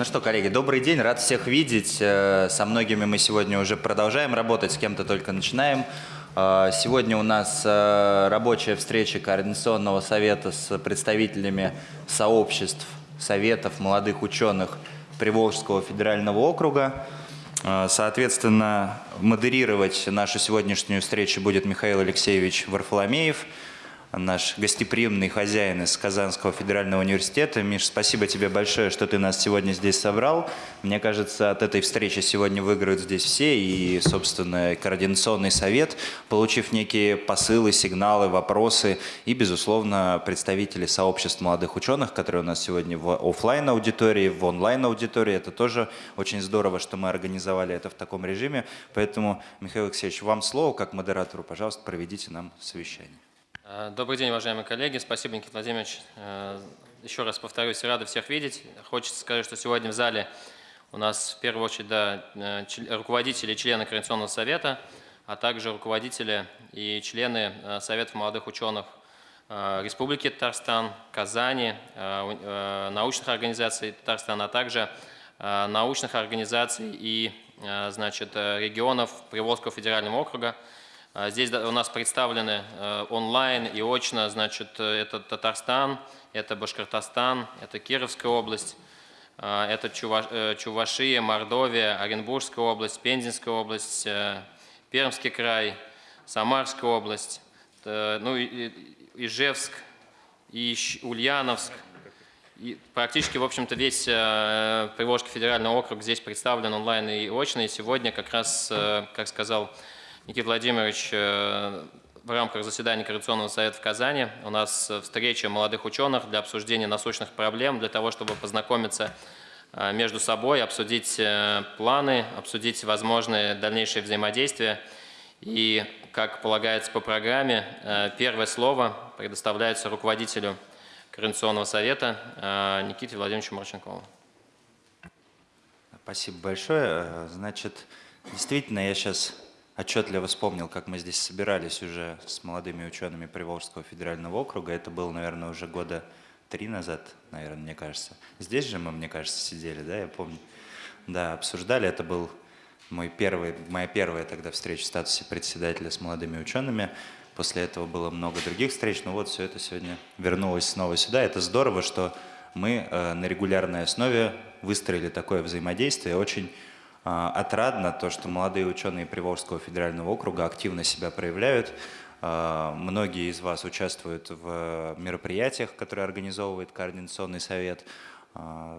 Ну что, коллеги, добрый день, рад всех видеть. Э, со многими мы сегодня уже продолжаем работать, с кем-то только начинаем. Э, сегодня у нас э, рабочая встреча Координационного совета с представителями сообществ, советов молодых ученых Приволжского федерального округа. Соответственно, модерировать нашу сегодняшнюю встречу будет Михаил Алексеевич Варфоломеев – наш гостеприимный хозяин из Казанского федерального университета. Миш, спасибо тебе большое, что ты нас сегодня здесь собрал. Мне кажется, от этой встречи сегодня выиграют здесь все, и, собственно, Координационный совет, получив некие посылы, сигналы, вопросы, и, безусловно, представители сообществ молодых ученых, которые у нас сегодня в офлайн аудитории в онлайн-аудитории. Это тоже очень здорово, что мы организовали это в таком режиме. Поэтому, Михаил Алексеевич, вам слово, как модератору, пожалуйста, проведите нам совещание. Э, добрый день, уважаемые коллеги. Спасибо, Никита Владимирович. Э, еще раз повторюсь, рады всех видеть. Хочется сказать, что сегодня в зале у нас в первую очередь да, э, руководители и члены Координационного совета, а также руководители и члены Советов молодых ученых Республики Татарстан, Казани, научных организаций Татарстана, а также научных организаций и значит, регионов Приволжского федерального округа, здесь у нас представлены э, онлайн и очно, значит, э, это Татарстан, это Башкортостан, это Кировская область, э, это Чувашия, Мордовия, Оренбургская область, Пензенская область, Пермский край, Самарская область, ну, Ижевск, и Ульяновск. И практически, в общем-то, весь Приволжский федеральный округ здесь представлен онлайн и очно. И сегодня как раз, как сказал Никита Владимирович, э, в рамках заседания Координационного совета в Казани у нас встреча молодых ученых для обсуждения насущных проблем, для того, чтобы познакомиться э, между собой, обсудить э, планы, обсудить возможные дальнейшие взаимодействия. И, как полагается по программе, первое слово предоставляется руководителю Координационного совета Никите Владимировичу Марченкову. Спасибо большое. Значит, действительно, я сейчас отчетливо вспомнил, как мы здесь собирались уже с молодыми учеными Приволжского федерального округа. Это было, наверное, уже года три назад, наверное, мне кажется. Здесь же мы, мне кажется, сидели, да, я помню. Да, обсуждали. Это был мой первый, моя первая тогда встреча в статусе председателя с молодыми учеными. После этого было много других встреч, но вот все это сегодня вернулось снова сюда. Это здорово, что мы э, на регулярной основе выстроили такое взаимодействие. Очень отрадно то, что молодые ученые Приволжского федерального округа активно себя проявляют. А, многие из вас участвуют в мероприятиях, которые организовывает Координационный совет, а,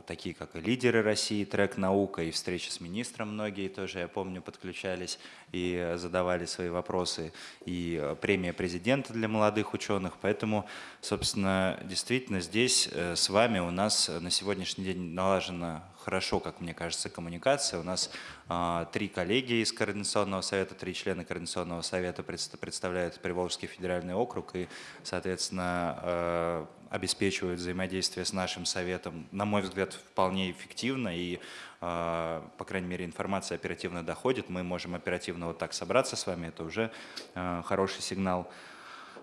такие как и лидеры России, трек «Наука» и встречи с министром многие тоже, я помню, подключались и задавали свои вопросы, и премия президента для молодых ученых. Поэтому, собственно, действительно здесь э, с вами у нас на сегодняшний день налажена хорошо, как мне кажется, коммуникация. У нас э, три коллеги из Координационного совета, три члена Координационного совета представляют Приволжский федеральный округ и, соответственно, э, обеспечивают взаимодействие с нашим советом, на мой взгляд, вполне эффективно и, э, по крайней мере, информация оперативно доходит. Мы можем оперативно вот так собраться с вами, это уже э, хороший сигнал.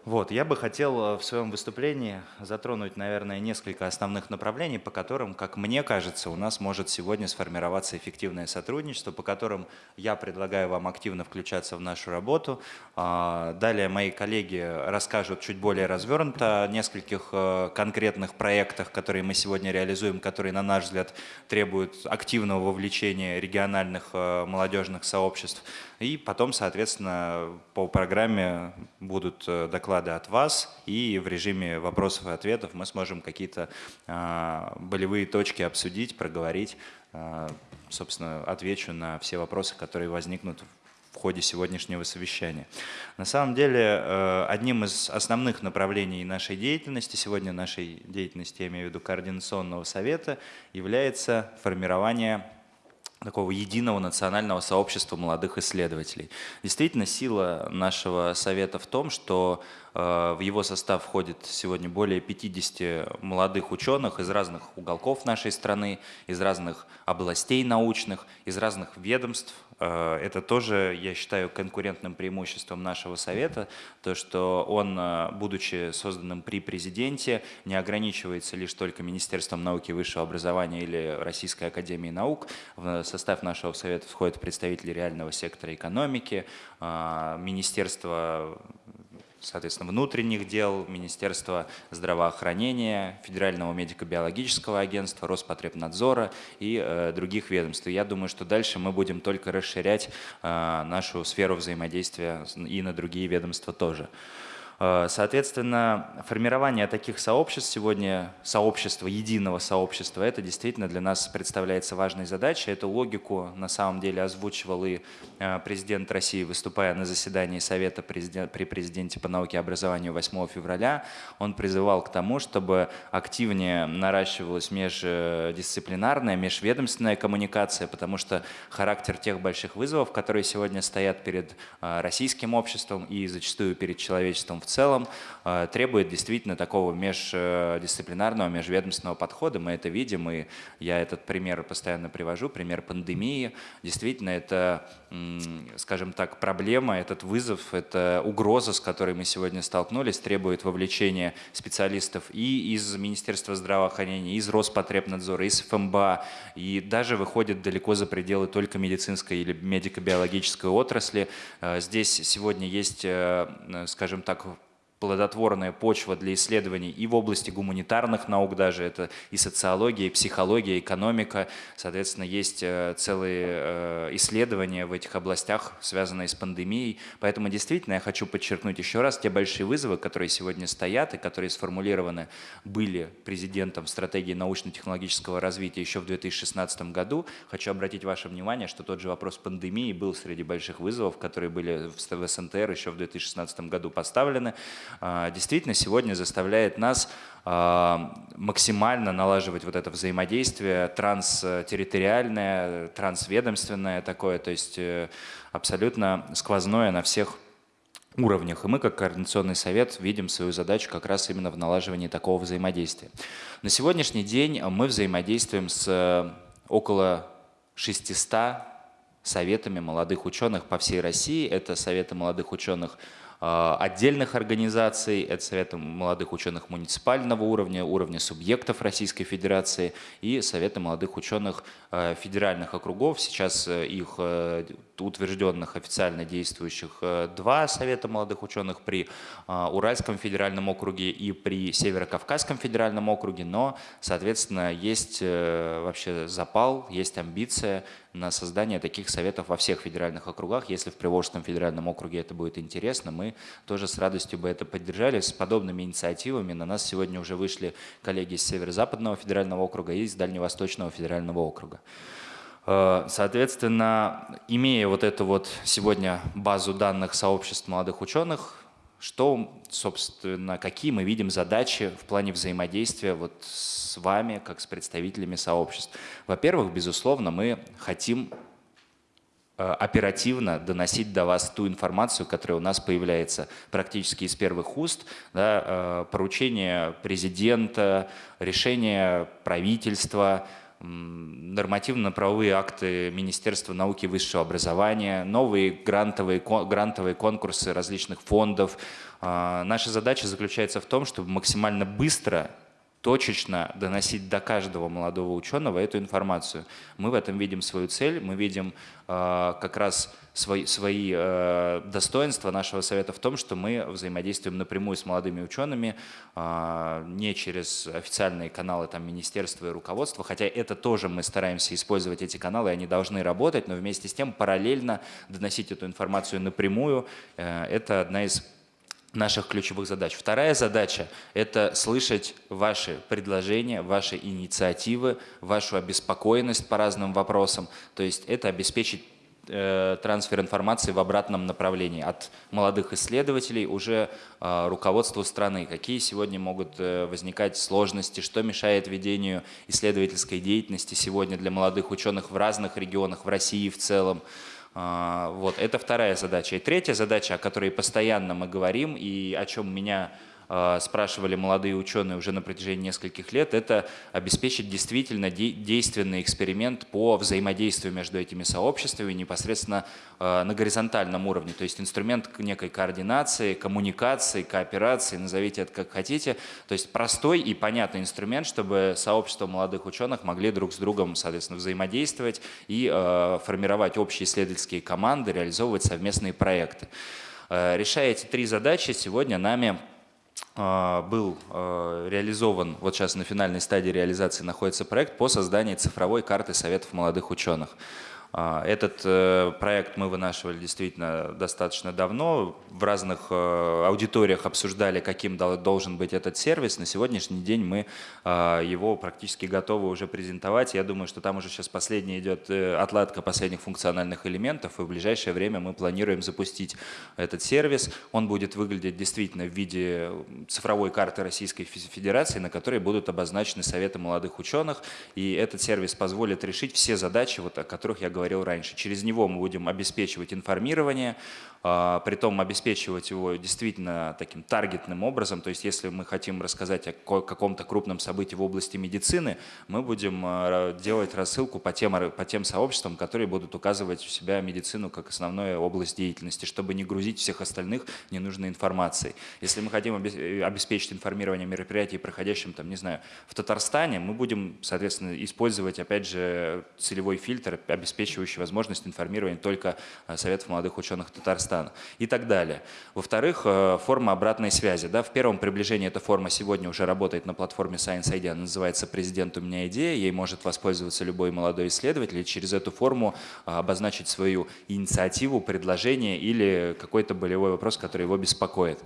Вот, я бы хотел э, в своем выступлении затронуть, наверное, несколько основных направлений, по которым, как мне кажется, у нас может сегодня сформироваться эффективное сотрудничество, по которым я предлагаю вам активно включаться в нашу работу. А, далее мои коллеги расскажут чуть более развернуто о нескольких э, конкретных проектах, которые мы сегодня реализуем, которые, на наш взгляд, требуют активного вовлечения региональных э, молодежных сообществ. И потом, соответственно, по программе будут доклады доклады от вас, и в режиме вопросов и ответов мы сможем какие-то э, болевые точки обсудить, проговорить. Э, собственно, отвечу на все вопросы, которые возникнут в ходе сегодняшнего совещания. На самом деле, э, одним из основных направлений нашей деятельности, сегодня нашей деятельности, я имею в виду координационного совета, является формирование такого единого национального сообщества молодых исследователей. Действительно, сила нашего совета в том, что В его состав входит сегодня более 50 молодых ученых из разных уголков нашей страны, из разных областей научных, из разных ведомств. Э, Это тоже, я считаю, конкурентным преимуществом нашего совета, то, что он, э, будучи созданным при президенте, не ограничивается лишь только Министерством науки и высшего образования или Российской академии наук. В состав нашего совета входят представители реального сектора экономики, э, Министерство соответственно, внутренних дел, Министерства здравоохранения, Федерального медико-биологического агентства, Роспотребнадзора и э, других ведомств. Я думаю, что дальше мы будем только расширять э, нашу сферу взаимодействия и на другие ведомства тоже. Э, Соответственно, формирование таких сообществ сегодня, сообщества, единого сообщества, это действительно для нас представляется важной задачей. Эту логику на самом деле озвучивал и э, президент России, выступая на заседании Совета при президенте по науке и образованию 8 февраля. Он призывал к тому, чтобы активнее наращивалась междисциплинарная, межведомственная коммуникация, потому что характер тех больших вызовов, которые сегодня стоят перед э, российским обществом и зачастую перед человечеством в целом э, требует действительно такого междисциплинарного, межведомственного подхода. Мы это видим, и я этот пример постоянно привожу, пример пандемии. Действительно, это, скажем так, проблема, этот вызов, это угроза, с которой мы сегодня столкнулись, требует вовлечения специалистов и из Министерства здравоохранения, из Роспотребнадзора, из ФМБА, и даже выходит далеко за пределы только медицинской или медико-биологической отрасли. Э, здесь сегодня есть, э, скажем так, плодотворная почва для исследований и в области гуманитарных наук даже, это и социология, и психология, и экономика. Соответственно, есть э, целые э, исследования в этих областях, связанные с пандемией. Поэтому действительно я хочу подчеркнуть еще раз те большие вызовы, которые сегодня стоят и которые сформулированы были президентом стратегии научно-технологического развития еще в 2016 году. Хочу обратить ваше внимание, что тот же вопрос пандемии был среди больших вызовов, которые были в СНТР еще в 2016 году поставлены. А, действительно сегодня заставляет нас а, максимально налаживать вот это взаимодействие транстерриториальное, трансведомственное такое, то есть э, абсолютно сквозное на всех уровнях. И мы, как Координационный совет, видим свою задачу как раз именно в налаживании такого взаимодействия. На сегодняшний день мы взаимодействуем с э, около 600 советами молодых ученых по всей России. Это советы молодых ученых отдельных организаций, это Советы молодых ученых муниципального уровня, уровня субъектов Российской Федерации и Советы молодых ученых а, федеральных округов. Сейчас э, их э, утвержденных официально действующих э, два Совета молодых ученых при Уральском федеральном округе и при Северо-Кавказском федеральном округе, но, соответственно, есть вообще запал, есть амбиция на создание таких советов во всех федеральных округах. Если в Приволжском федеральном округе это будет интересно, мы тоже с радостью бы это поддержали. С подобными инициативами на нас сегодня уже вышли коллеги из Северо-Западного федерального округа и из Дальневосточного федерального округа. Э, соответственно, имея вот эту вот сегодня базу данных сообществ молодых ученых, что, собственно, какие мы видим задачи в плане взаимодействия вот с вами, как с представителями сообществ? Во-первых, безусловно, мы хотим э, оперативно доносить до вас ту информацию, которая у нас появляется практически из первых уст, да, э, поручение президента, решение правительства, нормативно-правовые акты Министерства науки и высшего образования, новые грантовые, грантовые конкурсы различных фондов. А, наша задача заключается в том, чтобы максимально быстро точечно доносить до каждого молодого ученого эту информацию. Мы в этом видим свою цель, мы видим э, как раз свои, свои э, достоинства нашего совета в том, что мы взаимодействуем напрямую с молодыми учеными, э, не через официальные каналы там, министерства и руководства, хотя это тоже мы стараемся использовать эти каналы, они должны работать, но вместе с тем параллельно доносить эту информацию напрямую, э, это одна из наших ключевых задач. Вторая задача – это слышать ваши предложения, ваши инициативы, вашу обеспокоенность по разным вопросам. То есть это обеспечить э, трансфер информации в обратном направлении от молодых исследователей уже э, руководству страны. Какие сегодня могут э, возникать сложности, что мешает ведению исследовательской деятельности сегодня для молодых ученых в разных регионах, в России в целом. А, Вот, это вторая задача. И третья задача, о которой постоянно мы говорим, и о чем меня спрашивали молодые ученые уже на протяжении нескольких лет, это обеспечить действительно де- действенный эксперимент по взаимодействию между этими сообществами непосредственно а, на горизонтальном уровне. То есть инструмент некой координации, коммуникации, кооперации, назовите это как хотите. То есть простой и понятный инструмент, чтобы сообщество молодых ученых могли друг с другом, соответственно, взаимодействовать и э, формировать общие исследовательские команды, реализовывать совместные проекты. Э, Решая эти три задачи, сегодня нами был а, реализован, вот сейчас на финальной стадии реализации находится проект по созданию цифровой карты Советов молодых ученых. А, Этот э, проект мы вынашивали действительно достаточно давно. В разных э, аудиториях обсуждали, каким дол- должен быть этот сервис. На сегодняшний день мы а, его практически готовы уже презентовать. Я думаю, что там уже сейчас последняя идет э, отладка последних функциональных элементов, и в ближайшее время мы планируем запустить этот сервис. Он будет выглядеть действительно в виде цифровой карты Российской Фе- Федерации, на которой будут обозначены советы молодых ученых. И этот сервис позволит решить все задачи, вот, о которых я говорил раньше. Через него мы будем обеспечивать информирование, притом обеспечивать его действительно таким таргетным образом. То есть если мы хотим рассказать о ко- каком-то крупном событии в области медицины, мы будем а, делать рассылку по тем, по тем сообществам, которые будут указывать у себя медицину как основную область деятельности, чтобы не грузить всех остальных ненужной информацией. Если мы хотим э, обеспечить информирование мероприятий, проходящим, там, не знаю, в Татарстане, мы будем, соответственно, использовать, опять же, целевой фильтр, обеспечивающий возможность информирования только э, Советов молодых ученых Татарстана и так далее. Во-вторых, э, форма обратной связи. Да, в первом приближении эта форма сегодня уже работает на платформе Science ID, она называется «Президент, у меня идея», ей может воспользоваться любой молодой исследователь и через эту форму а, обозначить свою инициативу, предложение или какой-то болевой вопрос, который его беспокоит.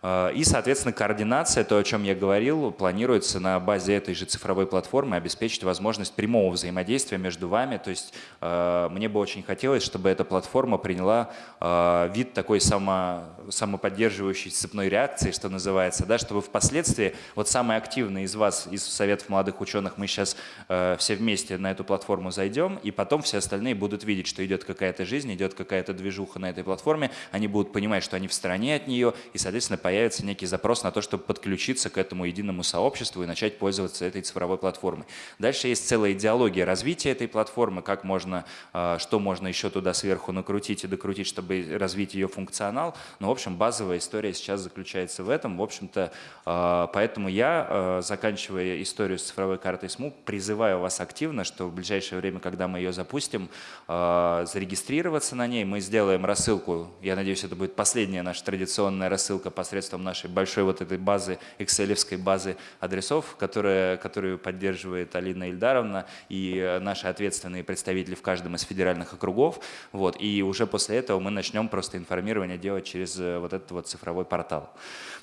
А, И, соответственно, координация, то, о чем я говорил, планируется на базе этой же цифровой платформы обеспечить возможность прямого взаимодействия между вами. То есть э, мне бы очень хотелось, чтобы эта платформа приняла э, вид такой само, самоподдерживающей цепной реакции, что называется, да, чтобы впоследствии вот самые активные из вас, из Советов молодых ученых, мы сейчас все вместе на эту платформу зайдем, и потом все остальные будут видеть, что идет какая-то жизнь, идет какая-то движуха на этой платформе, они будут понимать, что они в стороне от нее, и, соответственно, появится некий запрос на то, чтобы подключиться к этому единому сообществу и начать пользоваться этой цифровой платформой. Дальше есть целая идеология развития этой платформы, как можно, э, что можно еще туда сверху накрутить и докрутить, чтобы развить ее функционал. Но, в общем, базовая история сейчас заключается в этом. В общем-то, э, поэтому я, э, заканчивая историю с цифровой картой СМУ, призываю вас активно, что в ближайшее время, когда мы ее запустим, зарегистрироваться на ней. Мы сделаем рассылку, я надеюсь, это будет последняя наша традиционная рассылка посредством нашей большой вот этой базы, экселевской базы адресов, которая, которую поддерживает Алина Ильдаровна и э, наши ответственные представители в каждом из федеральных округов. Вот. И уже после этого мы начнем просто информирование делать через э, вот этот вот цифровой портал.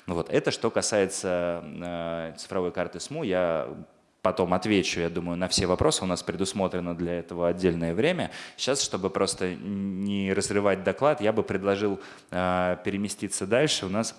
Ну Вот. Это что касается э, цифровой карты СМУ. Я потом отвечу, я думаю, на все вопросы. У нас предусмотрено для этого отдельное время. Сейчас, чтобы просто не разрывать доклад, я бы предложил э, переместиться дальше. У нас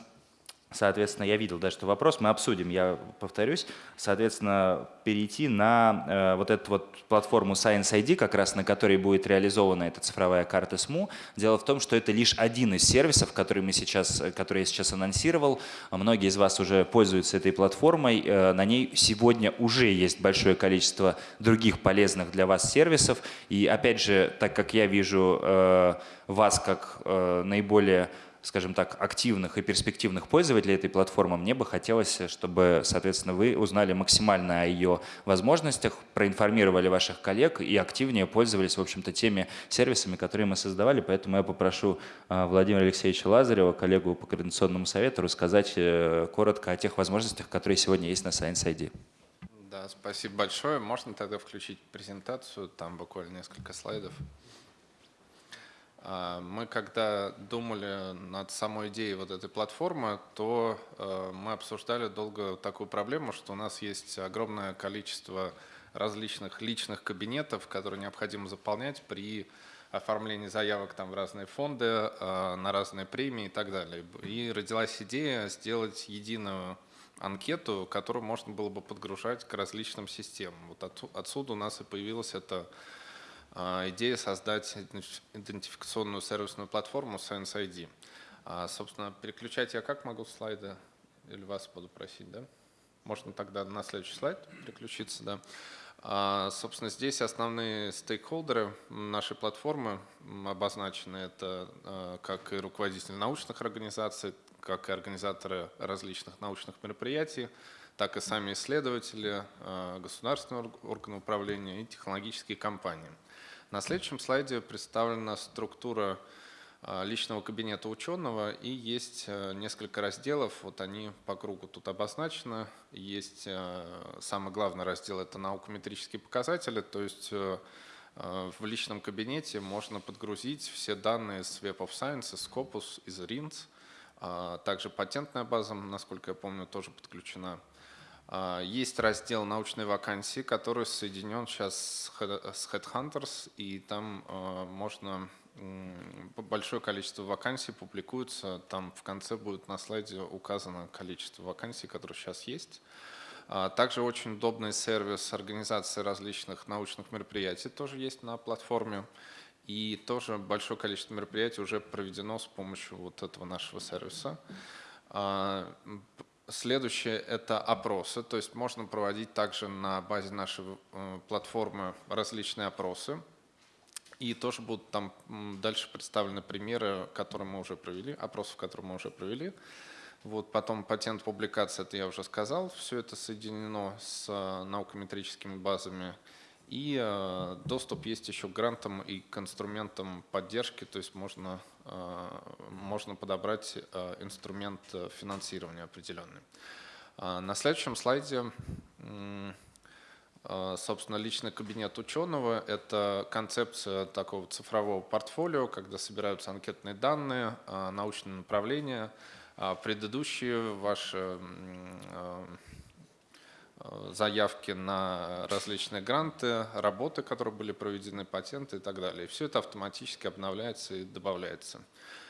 Соответственно, я видел, да, что вопрос мы обсудим, я повторюсь. Соответственно, перейти на э, вот эту вот платформу Science ID, как раз на которой будет реализована эта цифровая карта СМУ. Дело в том, что это лишь один из сервисов, который, мы сейчас, который я сейчас анонсировал. Многие из вас уже пользуются этой платформой. Э, на ней сегодня уже есть большое количество других полезных для вас сервисов. И опять же, так как я вижу э, вас как э, наиболее скажем так, активных и перспективных пользователей этой платформы, мне бы хотелось, чтобы, соответственно, вы узнали максимально о ее возможностях, проинформировали ваших коллег и активнее пользовались, в общем-то, теми сервисами, которые мы создавали. Поэтому я попрошу э, Владимира Алексеевича Лазарева, коллегу по Координационному совету, рассказать э, коротко о тех возможностях, которые сегодня есть на Science ID. Да, спасибо большое. Можно тогда включить презентацию, там буквально несколько слайдов. А, Мы когда думали над самой идеей вот этой платформы, то э, мы обсуждали долго такую проблему, что у нас есть огромное количество различных личных кабинетов, которые необходимо заполнять при оформлении заявок там в разные фонды, э, на разные премии и так далее. И родилась идея сделать единую анкету, которую можно было бы подгружать к различным системам. Вот отсу- отсюда у нас и появилась эта идея создать идентиф- идентификационную сервисную платформу Science ID. А, Собственно, переключать я как могу слайды? Или вас буду просить, да? Можно тогда на следующий слайд переключиться, да. А, Собственно, здесь основные стейкхолдеры нашей платформы обозначены. Это а, как и руководители научных организаций, как и организаторы различных научных мероприятий, так и сами исследователи, а, государственные орг- органы управления и технологические компании. На следующем слайде представлена структура а, личного кабинета ученого и есть э, несколько разделов, вот они по кругу тут обозначены. Есть э, самый главный раздел – это наукометрические показатели, то есть э, в личном кабинете можно подгрузить все данные с Web of Science, из Scopus, из RINS. Также патентная база, насколько я помню, тоже подключена. А, Есть раздел научной вакансии, который соединен сейчас с Head- с Headhunters, и там э, можно большое количество вакансий публикуется. Там в конце будет на слайде указано количество вакансий, которые сейчас есть. А, Также очень удобный сервис организации различных научных мероприятий тоже есть на платформе. И тоже большое количество мероприятий уже проведено с помощью вот этого нашего сервиса. Следующее – это опросы, то есть можно проводить также на базе нашей э, платформы различные опросы. И тоже будут там дальше представлены примеры, которые мы уже провели, опросов, которые мы уже провели. Вот потом патент публикация, это я уже сказал, все это соединено с э, наукометрическими базами. И э, доступ есть еще к грантам и к инструментам поддержки, то есть можно, э, можно подобрать э, инструмент финансирования определенный. На следующем слайде собственно, личный кабинет ученого – это концепция такого цифрового портфолио, когда собираются анкетные данные, э, научные направления, а предыдущие ваши заявки на различные гранты, работы, которые были проведены, патенты и так далее. И все это автоматически обновляется и добавляется.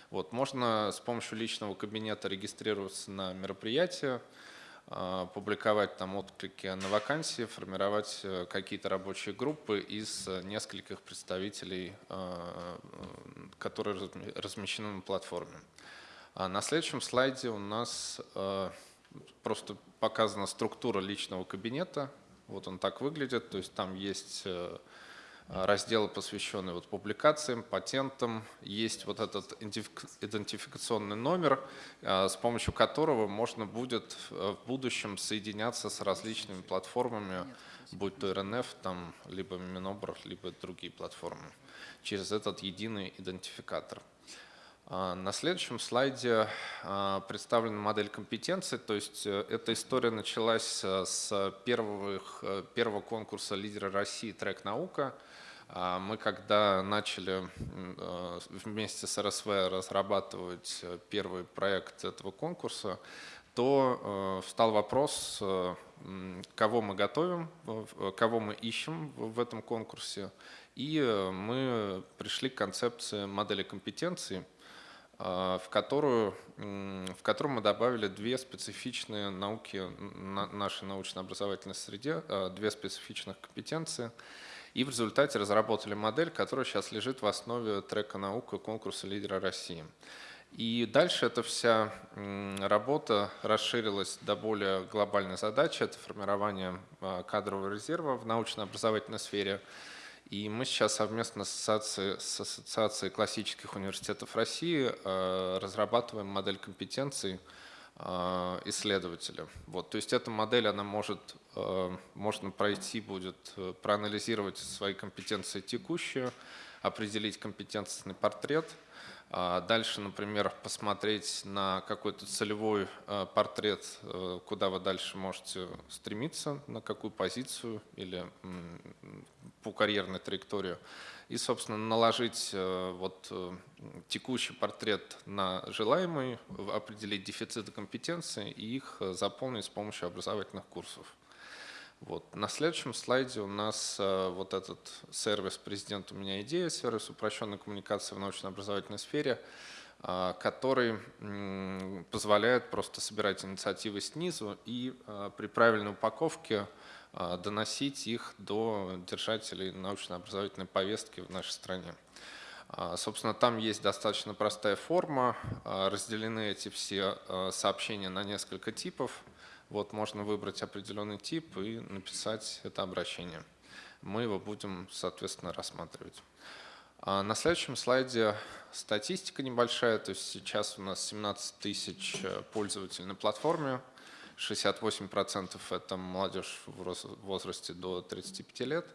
Вот, можно с помощью личного кабинета регистрироваться на мероприятия, э, публиковать там отклики на вакансии, формировать э, какие-то рабочие группы из э, нескольких представителей, э, э, которые разме- размещены на платформе. А На следующем слайде у нас э, просто показана структура личного кабинета. Вот он так выглядит. То есть там есть э, разделы, посвященные вот публикациям, патентам. Есть вот этот идентифик- идентификационный номер, э, с помощью которого можно будет э, в будущем соединяться с различными платформами, будь то РНФ, там, либо Минобр, либо другие платформы, через этот единый идентификатор. А, На следующем слайде а, представлена модель компетенций. То есть э, эта история началась э, с первых, э, первого конкурса «Лидеры России. Трек наука». А, Мы когда начали вместе с РСВ разрабатывать первый проект этого конкурса, то встал вопрос, кого мы готовим, кого мы ищем в этом конкурсе. И мы пришли к концепции модели компетенций, а, в которую, в которую мы добавили две специфичные науки на нашей научно-образовательной среде, а, две специфичных компетенции. И в результате разработали модель, которая сейчас лежит в основе трека наука конкурса лидера России. И дальше эта вся работа расширилась до более глобальной задачи. Это формирование а, кадрового резерва в научно-образовательной сфере. И мы сейчас совместно с ассоциацией, с ассоциацией классических университетов России э, разрабатываем модель компетенций э, исследователя. Вот, то есть эта модель, она может, э, можно пройти, будет проанализировать свои компетенции текущие, определить компетентный портрет, Дальше, например, посмотреть на какой-то целевой э, портрет, э, куда вы дальше можете стремиться, на какую позицию или по карьерной траектории. И, собственно, наложить э, вот текущий портрет на желаемый, определить дефициты компетенций и их заполнить с помощью образовательных курсов. Вот. На следующем слайде у нас э, вот этот сервис «Президент, у меня идея», сервис упрощенной коммуникации в научно-образовательной сфере, э, который позволяет просто собирать инициативы снизу и э, при правильной упаковке доносить их до держателей научно-образовательной повестки в нашей стране. Собственно, там есть достаточно простая форма, разделены эти все сообщения на несколько типов. Вот можно выбрать определенный тип и написать это обращение. Мы его будем, соответственно, рассматривать. На следующем слайде статистика небольшая, то есть сейчас у нас 17 тысяч э, пользователей на платформе, 68% это молодежь в возрасте до 35 лет.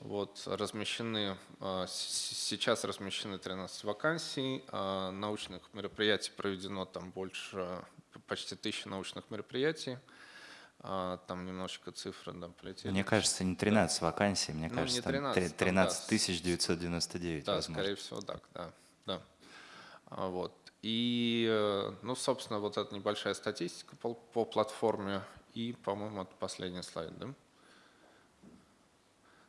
Вот, размещены, а, сейчас размещены 13 вакансий, а, научных мероприятий проведено там больше, почти тысячи научных мероприятий. А, там немножечко цифры да, полетели. Мне кажется, не 13 вакансий, мне ну, кажется, не 13, 13 тысяч 999, Да, возможно. скорее всего так, да. да. Вот. И, э, ну, собственно, вот эта небольшая статистика по, по платформе. И, по-моему, это последний слайд, да?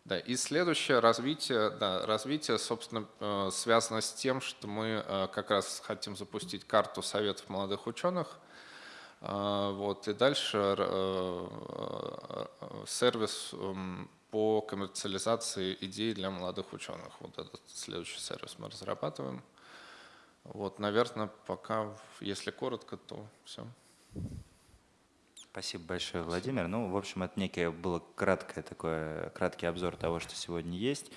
Да, и следующее развитие, да, развитие, собственно, э, связано с тем, что мы э, как раз хотим запустить карту советов молодых ученых. Вот, и дальше сервис эм, по коммерциализации идей для молодых ученых. Вот этот следующий сервис мы разрабатываем. Вот, наверное, пока, если коротко, то все. Спасибо большое, Владимир. Ну, в общем, это некое было краткое такое, краткий обзор того, что сегодня есть.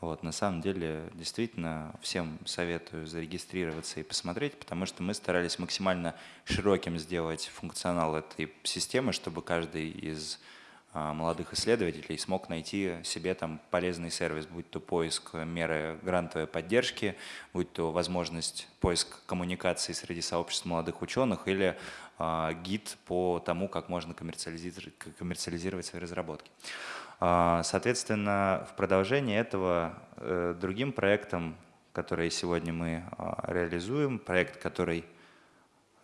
Вот, на самом деле, действительно, всем советую зарегистрироваться и посмотреть, потому что мы старались максимально широким сделать функционал этой системы, чтобы каждый из а, молодых исследователей смог найти себе там полезный сервис, будь то поиск меры грантовой поддержки, будь то возможность поиск коммуникации среди сообществ молодых ученых или э, гид по тому, как можно коммерциализировать, коммерциализировать свои разработки. Э, соответственно, в продолжении этого э, другим проектом, который сегодня мы э, реализуем, проект, который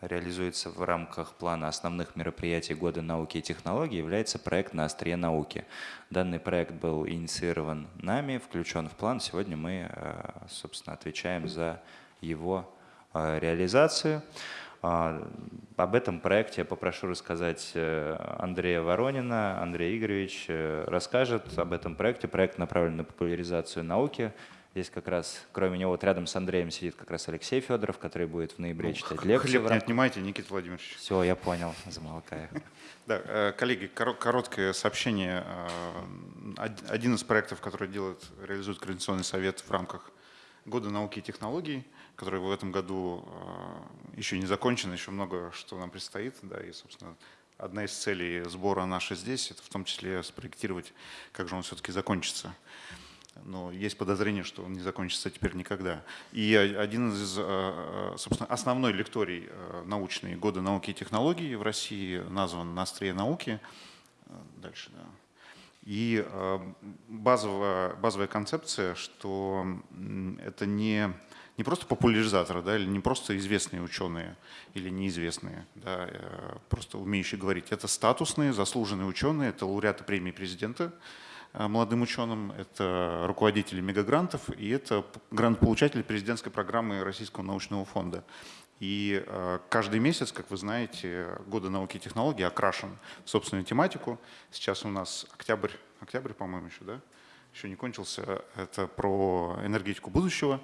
реализуется в рамках плана основных мероприятий Года науки и технологий, является проект «На острие науки». Данный проект был инициирован нами, включен в план. Сегодня мы, э, собственно, отвечаем за его э, реализацию. А, об этом проекте я попрошу рассказать э, Андрея Воронина. Андрей Игоревич расскажет об этом проекте. Проект направлен на популяризацию науки, Здесь как раз, кроме него, вот рядом с Андреем сидит как раз Алексей Федоров, который будет в ноябре ну, читать лекцию. Хлеб не отнимайте, Никита Владимирович. Все, я понял, замолкаю. Да, э, коллеги, короткое сообщение. Э, один из проектов, который делает, реализует Координационный совет в рамках Года науки и технологий, который в этом году э, еще не закончен, еще много что нам предстоит. Да, и, собственно, одна из целей сбора нашей здесь, это в том числе спроектировать, как же он все-таки закончится но есть подозрение, что он не закончится теперь никогда. И один из, э, э, собственно, основной лекторий научный года науки и технологий в России назван «На острие науки». Дальше, да. И базовая, базовая концепция, что это не, не просто популяризаторы, да, или не просто известные ученые или неизвестные, да, просто умеющие говорить. Это статусные, заслуженные ученые, это лауреаты премии президента, Э, молодым ученым, это руководители мегагрантов и это грант-получатели президентской программы Российского научного фонда. И э, каждый месяц, как вы знаете, годы науки и технологий окрашен в собственную тематику. Сейчас у нас октябрь, октябрь, по-моему, еще, да? Еще не кончился. Это про энергетику будущего.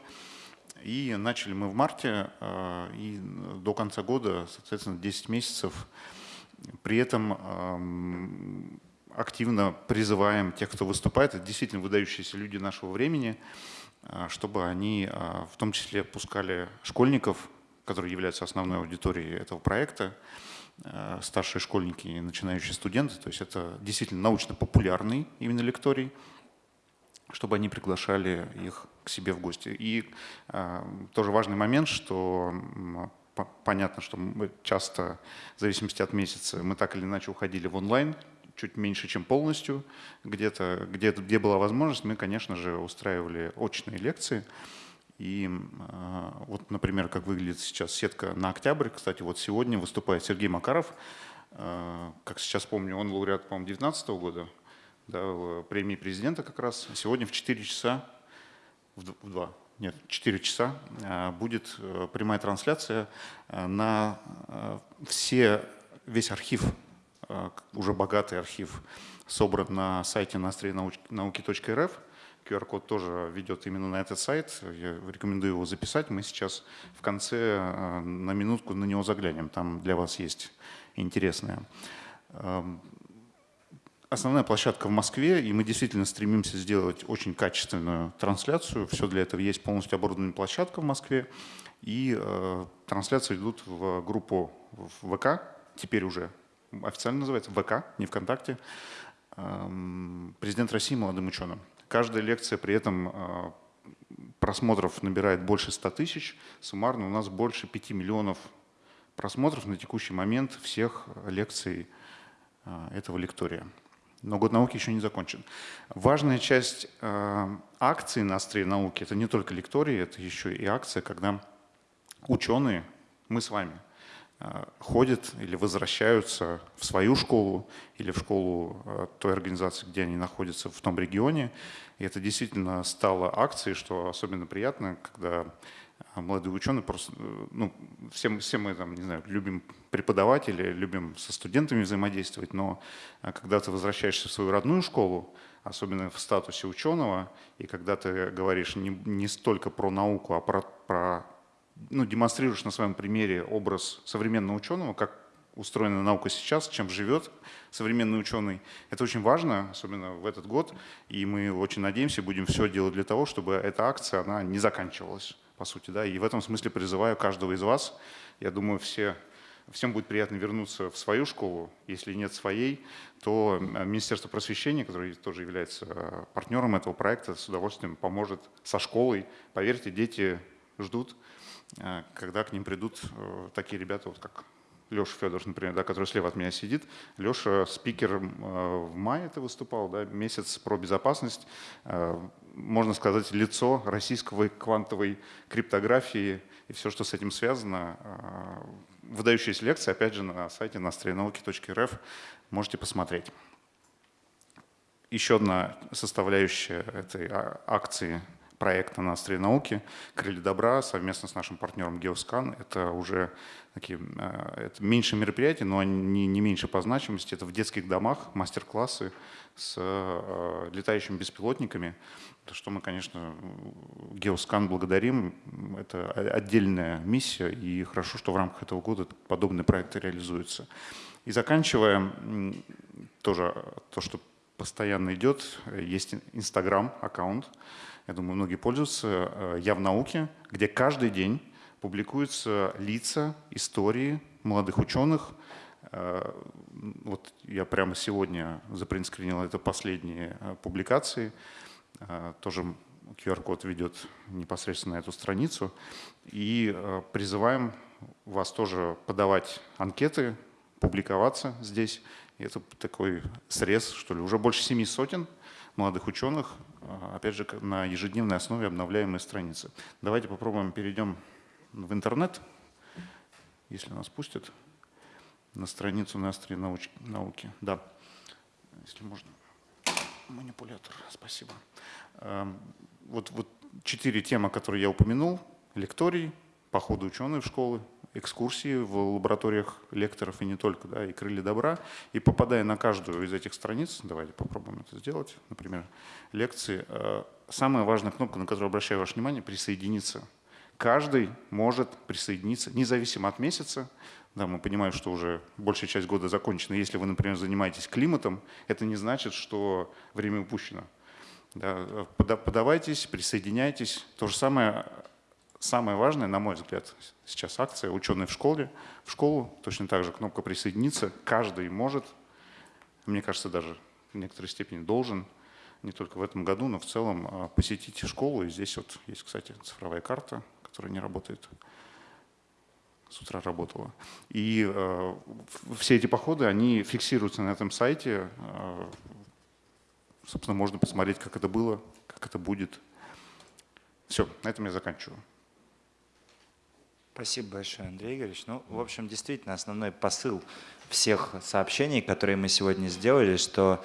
И начали мы в марте, э, и до конца года, соответственно, 10 месяцев. При этом эм, активно призываем тех, кто выступает, это действительно выдающиеся люди нашего времени, а, чтобы они а, в том числе пускали школьников, которые являются основной аудиторией этого проекта, старшие школьники и начинающие студенты. То есть это действительно научно-популярный именно лекторий, чтобы они приглашали их к себе в гости. И тоже важный момент, что понятно, что мы часто, в зависимости от месяца, мы так или иначе уходили в онлайн чуть меньше, чем полностью. Где-то, где, где была возможность, мы, конечно же, устраивали очные лекции. И э, вот, например, как выглядит сейчас сетка на октябрь. Кстати, вот сегодня выступает Сергей Макаров. Э, как сейчас помню, он лауреат, по-моему, 2019 года, да, премии президента как раз. Сегодня в 4 часа, в 2, нет, 4 часа э, будет э, прямая трансляция э, на все, весь архив уже богатый архив собран на сайте науки.рф. QR-код тоже ведет именно на этот сайт. Я рекомендую его записать. Мы сейчас в конце на минутку на него заглянем. Там для вас есть интересное. Основная площадка в Москве, и мы действительно стремимся сделать очень качественную трансляцию. Все для этого есть полностью оборудованная площадка в Москве. И э, трансляции идут в группу в ВК, теперь уже официально называется ВК, не ВКонтакте. Эм, президент России молодым ученым. Каждая лекция при этом э, просмотров набирает больше 100 тысяч. Суммарно у нас больше 5 миллионов просмотров на текущий момент всех лекций э, этого лектория. Но год науки еще не закончен. Важная часть э, акции на острие науки – это не только лектории, это еще и акция, когда ученые, мы с вами – Э, ходят или возвращаются в свою школу или в школу э, той организации, где они находятся в том регионе. И это действительно стало акцией, что особенно приятно, когда молодые ученые просто, ну, все, все мы там, не знаю, любим преподавателей, любим со студентами взаимодействовать, но когда ты возвращаешься в свою родную школу, особенно в статусе ученого, и когда ты говоришь не, не столько про науку, а про, про ну, демонстрируешь на своем примере образ современного ученого, как устроена наука сейчас, чем живет современный ученый. Это очень важно, особенно в этот год, и мы очень надеемся, будем все делать для того, чтобы эта акция она не заканчивалась, по сути. Да? И в этом смысле призываю каждого из вас, я думаю, все, всем будет приятно вернуться в свою школу, если нет своей, то Министерство просвещения, которое тоже является э, партнером этого проекта, с удовольствием поможет со школой. Поверьте, дети ждут, Э, когда к ним придут э, такие ребята, вот как Леша Федоров, например, да, который слева от меня сидит. Леша спикер э, в мае это выступал, да, месяц про безопасность. Можно сказать, лицо российской квантовой криптографии и все, что с этим связано. Выдающиеся лекции, опять же, на сайте настроенауки.рф можете посмотреть. Еще одна составляющая этой а, акции проекта на острие науки «Крылья добра» совместно с нашим партнером Geoscan. Это уже такие, э, это меньше мероприятий, но они не меньше по значимости. Это в детских домах мастер-классы с э, летающими беспилотниками, за что мы, конечно, Geoscan благодарим. Это отдельная миссия, и хорошо, что в рамках этого года подобные проекты реализуются. И заканчивая, тоже то, что постоянно идет, есть Инстаграм-аккаунт, я думаю, многие пользуются, э, «Я в науке», где каждый день публикуются лица, истории молодых ученых. Э, вот я прямо сегодня запринскринил это последние э, публикации. Тоже QR-код ведет непосредственно на эту страницу. И призываем вас тоже подавать анкеты, публиковаться здесь. И это такой срез, что ли, уже больше семи сотен молодых ученых опять же, на ежедневной основе обновляемые страницы. Давайте попробуем перейдем в интернет, если нас пустят, на страницу на острие науки. Да, если можно. Манипулятор, спасибо. А, вот, вот четыре темы, которые я упомянул. Лекторий, походы ученых в школы, экскурсии в лабораториях лекторов и не только, да, и крылья добра. И попадая на каждую из этих страниц, давайте попробуем это сделать, например, лекции, э, самая важная кнопка, на которую обращаю ваше внимание, присоединиться. Каждый может присоединиться, независимо от месяца. Да, мы понимаем, что уже большая часть года закончена. Если вы, например, занимаетесь климатом, это не значит, что время упущено. Да, подавайтесь, присоединяйтесь. То же самое Самое важное, на мой взгляд, сейчас акция «Ученые в школе». В школу точно так же кнопка «Присоединиться». Каждый может, мне кажется, даже в некоторой степени должен, не только в этом году, но в целом а, посетить школу. И здесь вот есть, кстати, цифровая карта, которая не работает. С утра работала. И э, все эти походы, они фиксируются на этом сайте. Э, собственно, можно посмотреть, как это было, как это будет. Все, на этом я заканчиваю. Спасибо большое, Андрей Игоревич. Ну, в общем, действительно, основной посыл всех сообщений, которые мы сегодня сделали, что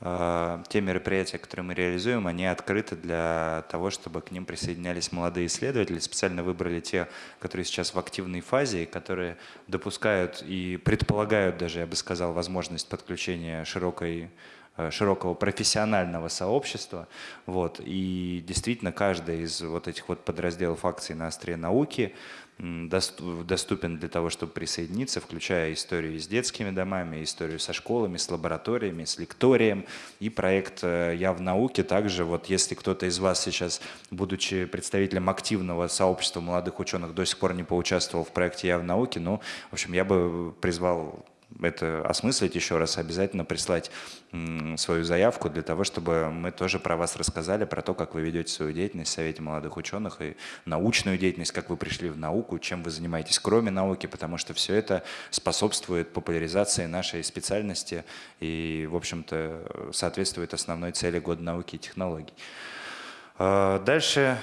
э, те мероприятия, которые мы реализуем, они открыты для того, чтобы к ним присоединялись молодые исследователи. Специально выбрали те, которые сейчас в активной фазе, и которые допускают и предполагают даже, я бы сказал, возможность подключения широкой э, широкого профессионального сообщества. Вот. И действительно, каждый из вот этих вот подразделов акций на острие науки доступен для того, чтобы присоединиться, включая историю с детскими домами, историю со школами, с лабораториями, с лекторием и проект э, «Я в науке». Также вот если кто-то из вас сейчас, будучи представителем активного сообщества молодых ученых, до сих пор не поучаствовал в проекте «Я в науке», ну, в общем, я бы призвал это осмыслить еще раз, обязательно прислать свою заявку для того, чтобы мы тоже про вас рассказали, про то, как вы ведете свою деятельность в Совете молодых ученых и научную деятельность, как вы пришли в науку, чем вы занимаетесь кроме науки, потому что все это способствует популяризации нашей специальности и, в общем-то, соответствует основной цели Года науки и технологий. А, дальше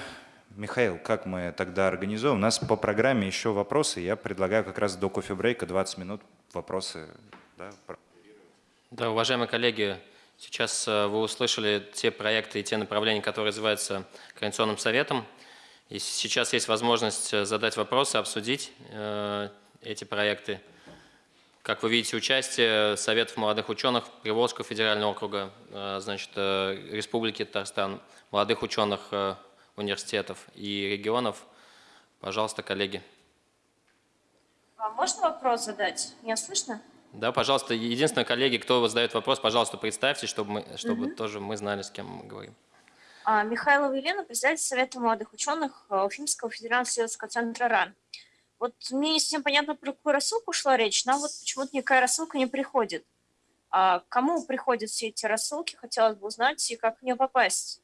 Михаил, как мы тогда организуем? У нас по программе еще вопросы. Я предлагаю как раз до кофе-брейка 20 минут вопросы. Да? да, уважаемые коллеги, сейчас э, вы услышали те проекты и те направления, которые развиваются Координационным советом. И сейчас есть возможность э, задать вопросы, обсудить э, эти проекты. Как вы видите, участие Советов молодых ученых Приволжского федерального округа, значит, Республики Татарстан, молодых ученых университетов и регионов. Пожалуйста, коллеги. А можно вопрос задать? Меня слышно? Да, пожалуйста. Единственное, коллеги, кто задает вопрос, пожалуйста, представьте, чтобы, мы, чтобы угу. тоже мы знали, с кем мы говорим. А, Михайлова Елена, председатель Совета молодых ученых э, Уфимского федерального исследовательского центра РАН. Вот мне не совсем понятно, про какую рассылку шла речь, нам вот почему-то никакая рассылка не приходит. А кому приходят все эти рассылки, хотелось бы узнать, и как в нее попасть.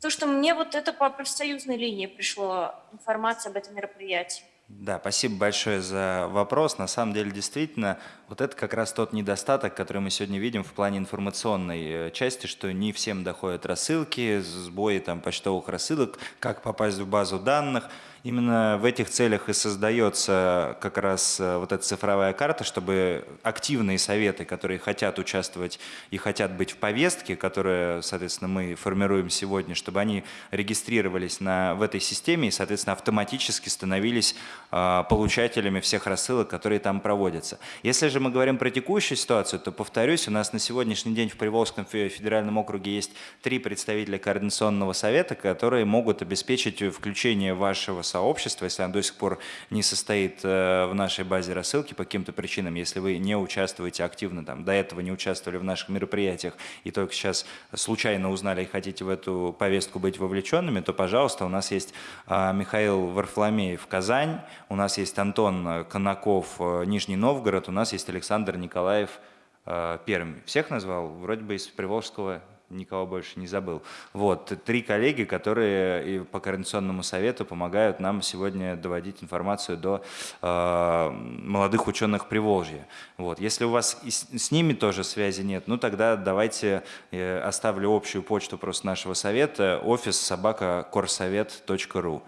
То, что мне вот это по профсоюзной линии пришло информация об этом мероприятии. Да, спасибо большое за вопрос. На самом деле, действительно, вот это как раз тот недостаток, который мы сегодня видим в плане информационной э, части, что не всем доходят рассылки, сбои там, почтовых рассылок, как попасть в базу данных – Именно в этих целях и создается как раз э, вот эта цифровая карта, чтобы активные советы, которые хотят участвовать и хотят быть в повестке, которую, соответственно, мы формируем сегодня, чтобы они регистрировались на, в этой системе и, соответственно, автоматически становились э, получателями всех рассылок, которые там проводятся. Если же мы говорим про текущую ситуацию, то, повторюсь, у нас на сегодняшний день в Приволжском федеральном округе есть три представителя Координационного совета, которые могут обеспечить включение вашего сообщества, если оно до сих пор не состоит э, в нашей базе рассылки по каким-то причинам, если вы не участвуете активно, там, до этого не участвовали в наших мероприятиях и только сейчас случайно узнали и хотите в эту повестку быть вовлеченными, то, пожалуйста, у нас есть а, Михаил Варфломеев Казань, у нас есть Антон Конаков э, Нижний Новгород, у нас есть Александр Николаев э, Пермь. Всех назвал? Вроде бы из Приволжского никого больше не забыл. Вот, три коллеги, которые и по Координационному совету помогают нам сегодня доводить информацию до э, молодых ученых Приволжья. Вот, если у вас с, с ними тоже связи нет, ну тогда давайте э, оставлю общую почту просто нашего совета, офис собака корсовет.ру.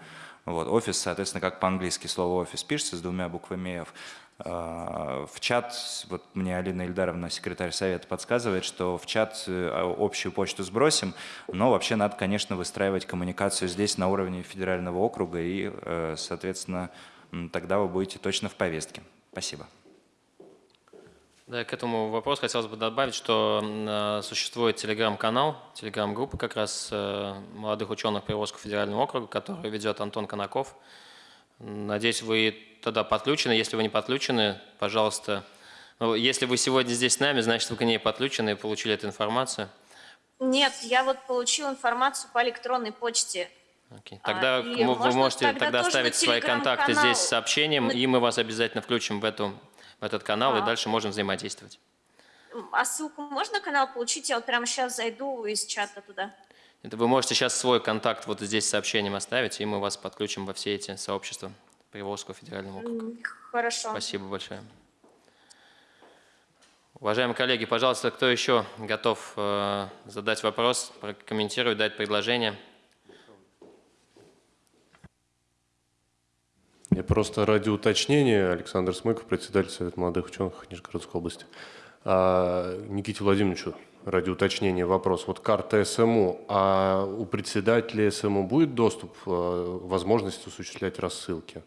Вот, офис, соответственно, как по-английски слово офис пишется с двумя буквами F. А, в чат, вот мне Алина Ильдаровна, секретарь совета, подсказывает, что в чат э, общую почту сбросим, но вообще надо, конечно, выстраивать коммуникацию здесь на уровне федерального округа, и, э, соответственно, тогда вы будете точно в повестке. Спасибо. Да, к этому вопросу хотелось бы добавить, что э, существует телеграм-канал, телеграм-группа как раз молодых ученых Приволжского федерального округа, который ведет Антон Конаков. Надеюсь, вы тогда подключены. Если вы не подключены, пожалуйста, ну, если вы сегодня здесь с нами, значит, вы к ней подключены и получили эту информацию. Нет, я вот получил информацию по электронной почте. Окей. Тогда а, вы можете тогда, тогда оставить свои контакты здесь с сообщением, мы... и мы вас обязательно включим в, эту, в этот канал, а. и дальше можем взаимодействовать. А ссылку можно на канал получить? Я вот прямо сейчас зайду из чата туда. Это вы можете сейчас свой контакт вот здесь сообщением оставить, и мы вас подключим во все эти сообщества Приволжского федерального округа. Хорошо. Спасибо большое. Уважаемые коллеги, пожалуйста, кто еще готов э, задать вопрос, прокомментировать, дать предложение? Я просто ради уточнения, Александр Смыков, председатель Совета молодых ученых Нижегородской области. А, Никите Владимировичу, ради уточнения вопрос. Вот карта СМУ, а у председателя СМУ будет доступ, э, возможность осуществлять рассылки?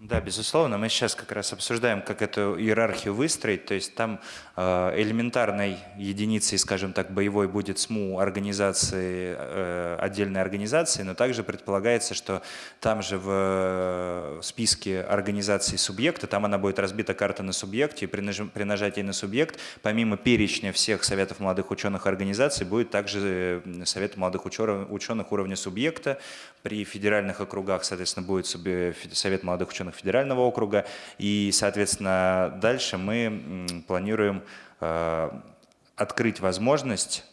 Да, безусловно, мы сейчас как раз обсуждаем, как эту иерархию выстроить, то есть там э, элементарной единицей, скажем так, боевой будет СМУ организации, э, отдельной организации, но также предполагается, что там же в э, списке организаций субъекта, там она будет разбита карта на субъекте, и при, нажатии на субъект, помимо перечня всех советов молодых ученых организаций, будет также совет молодых ученых уровня субъекта, при федеральных округах, соответственно, будет совет молодых ученых федерального округа. И, соответственно, дальше мы планируем э, открыть возможность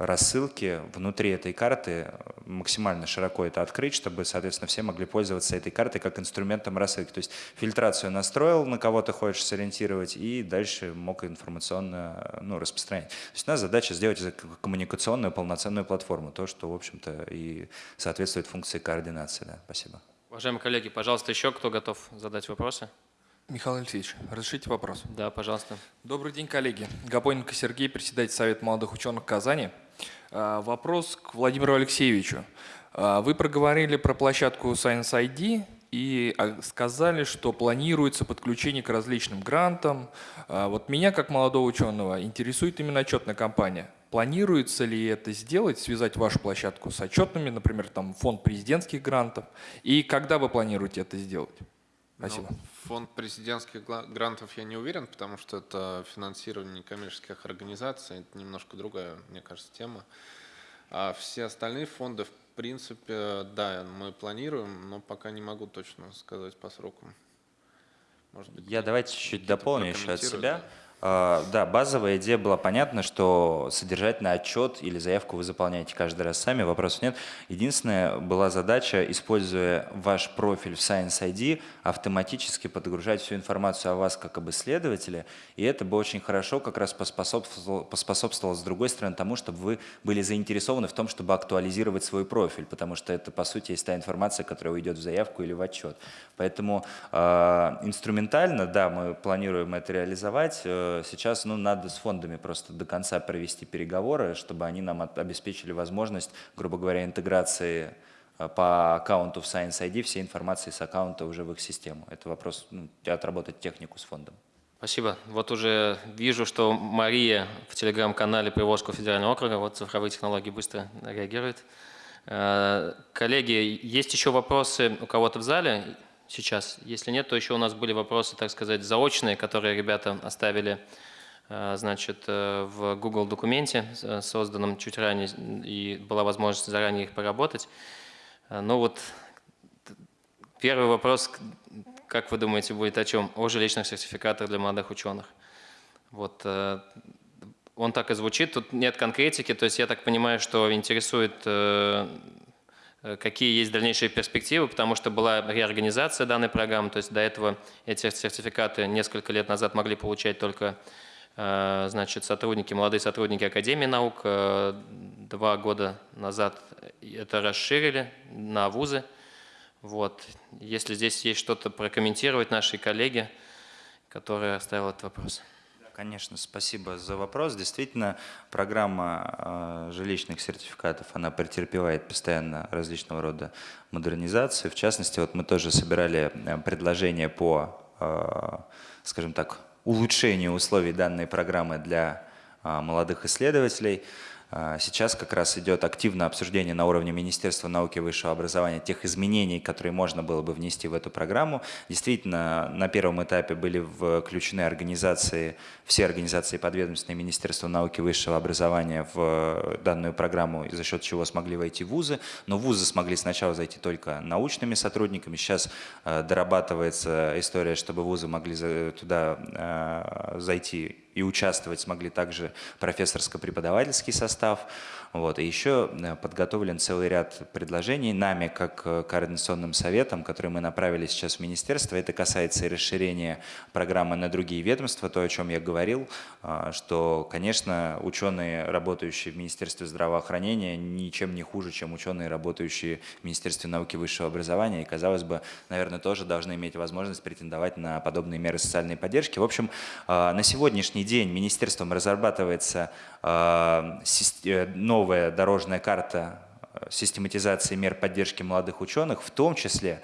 рассылки внутри этой карты, максимально широко это открыть, чтобы, соответственно, все могли пользоваться этой картой как инструментом рассылки. То есть фильтрацию настроил, на кого ты хочешь сориентировать, и дальше мог информационно ну, распространять. То есть у нас задача сделать коммуникационную полноценную платформу, то, что, в общем-то, и соответствует функции координации. Да. Спасибо. Уважаемые коллеги, пожалуйста, еще кто готов задать вопросы? Михаил Алексеевич, разрешите вопрос? Да, пожалуйста. Добрый день, коллеги. Габоненко Сергей, председатель Совета молодых ученых Казани. А, вопрос к Владимиру Алексеевичу. А, вы проговорили про площадку Science ID и а, сказали, что планируется подключение к различным грантам. Вот меня, как молодого ученого, интересует именно отчетная кампания. Планируется ли это сделать, связать вашу площадку с отчетными, например, там фонд президентских грантов? И когда вы планируете это сделать? Спасибо. Ну, фонд президентских грантов я не уверен, потому что это финансирование некоммерческих организаций, это немножко другая, мне кажется, тема. А все остальные фонды, в принципе, да, мы планируем, но пока не могу точно сказать по срокам. Может быть, я давайте чуть-чуть дополню еще от себя. А, да, базовая идея была понятна, что содержательный отчет или заявку вы заполняете каждый раз сами, вопросов нет. Единственная была задача, используя ваш профиль в Science ID, автоматически подгружать всю информацию о вас как об исследователе, и это бы очень хорошо как раз поспособствовало, поспособствовало с другой стороны тому, чтобы вы были заинтересованы в том, чтобы актуализировать свой профиль, потому что это, по сути, есть та информация, которая уйдет в заявку или в отчет. Поэтому э, инструментально, да, мы планируем это реализовать, э, сейчас ну, надо с фондами просто до конца провести переговоры, чтобы они нам обеспечили возможность, грубо говоря, интеграции э, по аккаунту в Science ID всей информации с аккаунта уже в их систему. Это вопрос ну, отработать технику с фондом. Спасибо. Вот уже вижу, что Мария в телеграм-канале Приволжского федерального округа, вот цифровые технологии быстро реагирует. Э, коллеги, есть еще вопросы у кого-то в зале? Сейчас. Если нет, то еще у нас были вопросы, так сказать, заочные, которые ребята оставили э, значит, э, в Google документе, э, созданном чуть ранее, и была возможность заранее их поработать. Ну вот первый вопрос, как вы думаете, будет о чем? О жилищных сертификатах для молодых ученых. Вот он так и звучит, тут нет конкретики, то есть я так понимаю, что интересует какие есть дальнейшие перспективы, потому что была реорганизация данной программы, то есть до этого эти сертификаты несколько лет назад могли получать только э, значит, сотрудники, молодые сотрудники Академии наук. Э, два года назад это расширили на вузы. Вот. Если здесь есть что-то прокомментировать наши коллеги, которые оставил этот вопрос. Конечно, спасибо за вопрос. Действительно, программа э, жилищных сертификатов, она претерпевает постоянно различного рода модернизации. В частности, вот мы тоже собирали э, предложения по, э, скажем так, улучшению условий данной программы для молодых исследователей. А, сейчас как раз идет активное обсуждение на уровне Министерства науки и высшего образования тех изменений, которые можно было бы внести в эту программу. Действительно, на первом этапе были включены организации, все организации подведомственные Министерства науки и высшего образования в данную программу, за счет чего смогли войти вузы. Но вузы смогли сначала зайти только научными сотрудниками. Сейчас а, дорабатывается история, чтобы вузы могли туда а, зайти и участвовать смогли также профессорско-преподавательский состав. Вот. И еще э, подготовлен целый ряд предложений нами, как э, координационным советом, которые мы направили сейчас в министерство. Это касается и расширения программы на другие ведомства, то, о чем я говорил, а, что, конечно, ученые, работающие в Министерстве здравоохранения, ничем не хуже, чем ученые, работающие в Министерстве науки и высшего образования. И, казалось бы, наверное, тоже должны иметь возможность претендовать на подобные меры социальной поддержки. В общем, на сегодняшний день день министерством разрабатывается э, э, новая дорожная карта систематизации мер поддержки молодых ученых, в том числе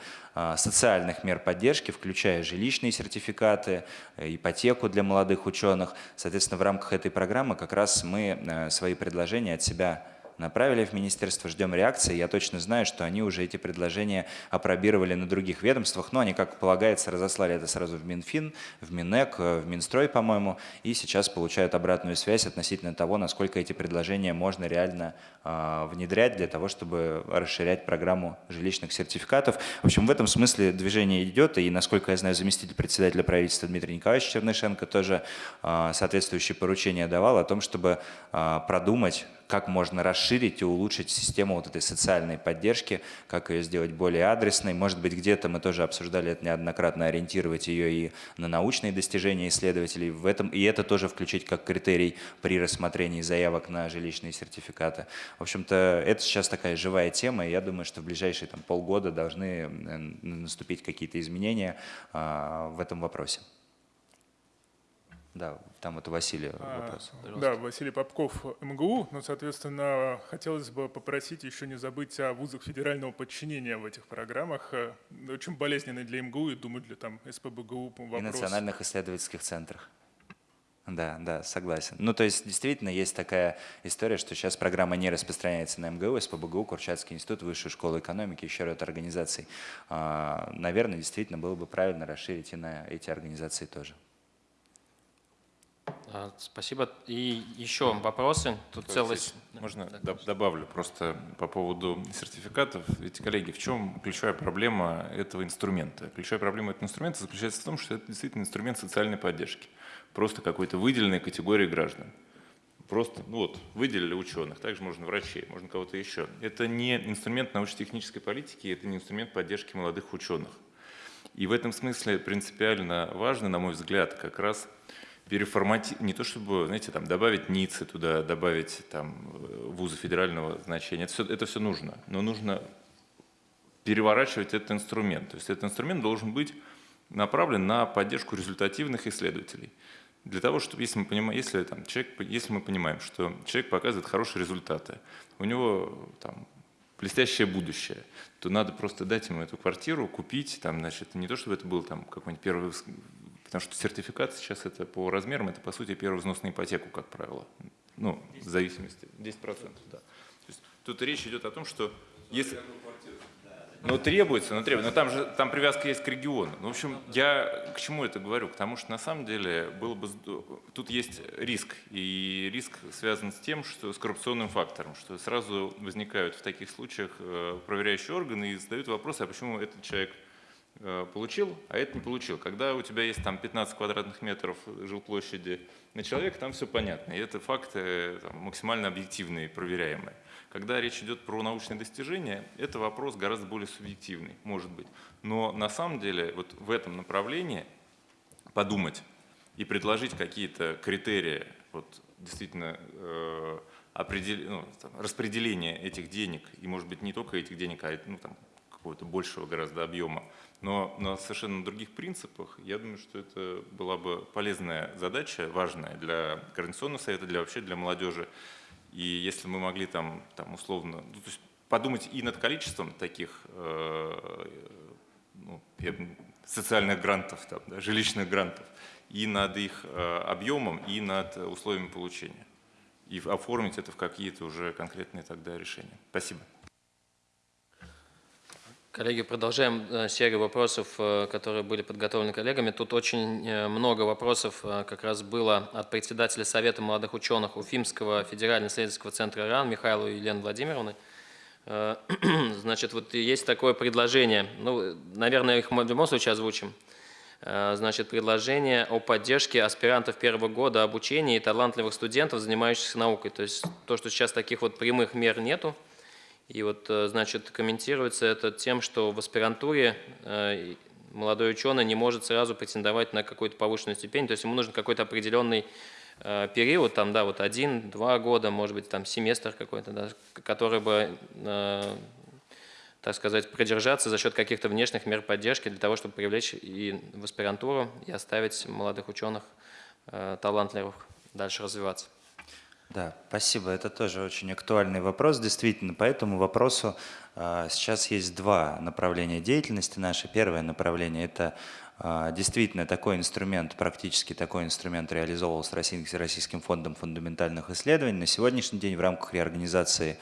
социальных мер поддержки, включая жилищные сертификаты, ипотеку для молодых ученых. Соответственно, в рамках этой программы как раз мы свои предложения от себя направили в министерство, ждем реакции. Я точно знаю, что они уже эти предложения опробировали на других ведомствах, но они, как полагается, разослали это сразу в Минфин, в Минэк, в Минстрой, по-моему, и сейчас получают обратную связь относительно того, насколько эти предложения можно реально э, внедрять для того, чтобы расширять программу жилищных сертификатов. В общем, в этом смысле движение идет, и, насколько я знаю, заместитель председателя правительства Дмитрий Николаевич Чернышенко тоже э, соответствующие поручения давал о том, чтобы э, продумать, как можно расширить и улучшить систему вот этой социальной поддержки, как ее сделать более адресной. Может быть, где-то мы тоже обсуждали это неоднократно, ориентировать ее и на научные достижения исследователей. В этом, и это тоже включить как критерий при рассмотрении заявок на жилищные сертификаты. В общем-то, это сейчас такая живая тема, и я думаю, что в ближайшие там, полгода должны наступить какие-то изменения а, в этом вопросе. Да, там это Василий а, вопрос. А, да, Василий Попков, МГУ. Но, соответственно, хотелось бы попросить еще не забыть о вузах федерального подчинения в этих программах. Э, очень болезненный для МГУ и, думаю, для там, СПБГУ вопрос. И национальных исследовательских центрах. Да, да, согласен. Ну, то есть, действительно, есть такая история, что сейчас программа не распространяется на МГУ, СПБГУ, Курчатский институт, Высшую школу экономики, еще ряд организаций. А, наверное, действительно, было бы правильно расширить и на эти организации тоже. А, спасибо. И еще вопросы? Тут целость. Можно да. добавлю просто по поводу сертификатов. Ведь, коллеги, в чем ключевая проблема этого инструмента? Ключевая проблема этого инструмента заключается в том, что это действительно инструмент социальной поддержки. Просто какой-то выделенной категории граждан. Просто, ну вот, выделили ученых, также можно врачей, можно кого-то еще. Это не инструмент научно-технической политики, это не инструмент поддержки молодых ученых. И в этом смысле принципиально важно, на мой взгляд, как раз переформатировать, не то чтобы, знаете, там, добавить НИЦы туда, добавить там, вузы федерального значения, это все, это все нужно, но нужно переворачивать этот инструмент. То есть этот инструмент должен быть направлен на поддержку результативных исследователей. Для того, чтобы, если мы, понимаем, если, там, человек, если мы понимаем, что человек показывает хорошие результаты, у него там, блестящее будущее, то надо просто дать ему эту квартиру, купить, там, значит, не то, чтобы это был там какой-нибудь первый Потому что сертификат сейчас это по размерам, это по сути первый взнос на ипотеку, как правило. Ну, в зависимости, 10%, да. То есть, тут речь идет о том, что если... Ну, требуется, но требуется. Но там же там привязка есть к региону. Ну, в общем, я к чему это говорю? Потому что на самом деле было бы тут есть риск. И риск связан с тем, что с коррупционным фактором, что сразу возникают в таких случаях э, проверяющие органы и задают вопрос, а почему этот человек получил, а это не получил. Когда у тебя есть там 15 квадратных метров жилплощади на человека, там все понятно. И это факты там, максимально объективные, проверяемые. Когда речь идет про научные достижения, это вопрос гораздо более субъективный, может быть. Но на самом деле вот в этом направлении подумать и предложить какие-то критерии вот, действительно э, определ... ну, там, распределения этих денег, и может быть не только этих денег, а ну, там, какого-то большего гораздо объема, но на совершенно других принципах, я думаю, что это была бы полезная задача, важная для Координационного совета, для вообще для молодежи. И если мы могли там, там условно, ну, то есть подумать и над количеством таких э, ну, социальных грантов, там, да, жилищных грантов, и над их э, объемом, и над условиями получения. И оформить это в какие-то уже конкретные тогда решения. Спасибо. Коллеги, продолжаем э, серию вопросов, э, которые были подготовлены коллегами. Тут очень э, много вопросов как раз было от председателя Совета молодых ученых Уфимского федерального исследовательского центра РАН Михаила Елены Владимировны. Значит, вот есть такое предложение, ну, наверное, их в любом случае озвучим. Значит, предложение о поддержке аспирантов первого года обучения и талантливых студентов, занимающихся наукой. То есть то, что сейчас таких вот прямых мер нету, и вот, э, значит, комментируется это тем, что в аспирантуре э, молодой ученый не может сразу претендовать на какую-то повышенную степень, то есть ему нужен какой-то определенный э, период, там, да, вот один-два года, может быть, там семестр какой-то, да, который бы, так сказать, продержаться за счет каких-то внешних мер поддержки для того, чтобы привлечь и в аспирантуру и оставить молодых ученых талантливых дальше развиваться. Да, спасибо. Это тоже очень актуальный вопрос. Действительно, по этому вопросу э, сейчас есть два направления деятельности нашей. Первое направление – это э, действительно такой инструмент, практически такой инструмент реализовывался Российским, фондом фундаментальных исследований. На сегодняшний день в рамках реорганизации а,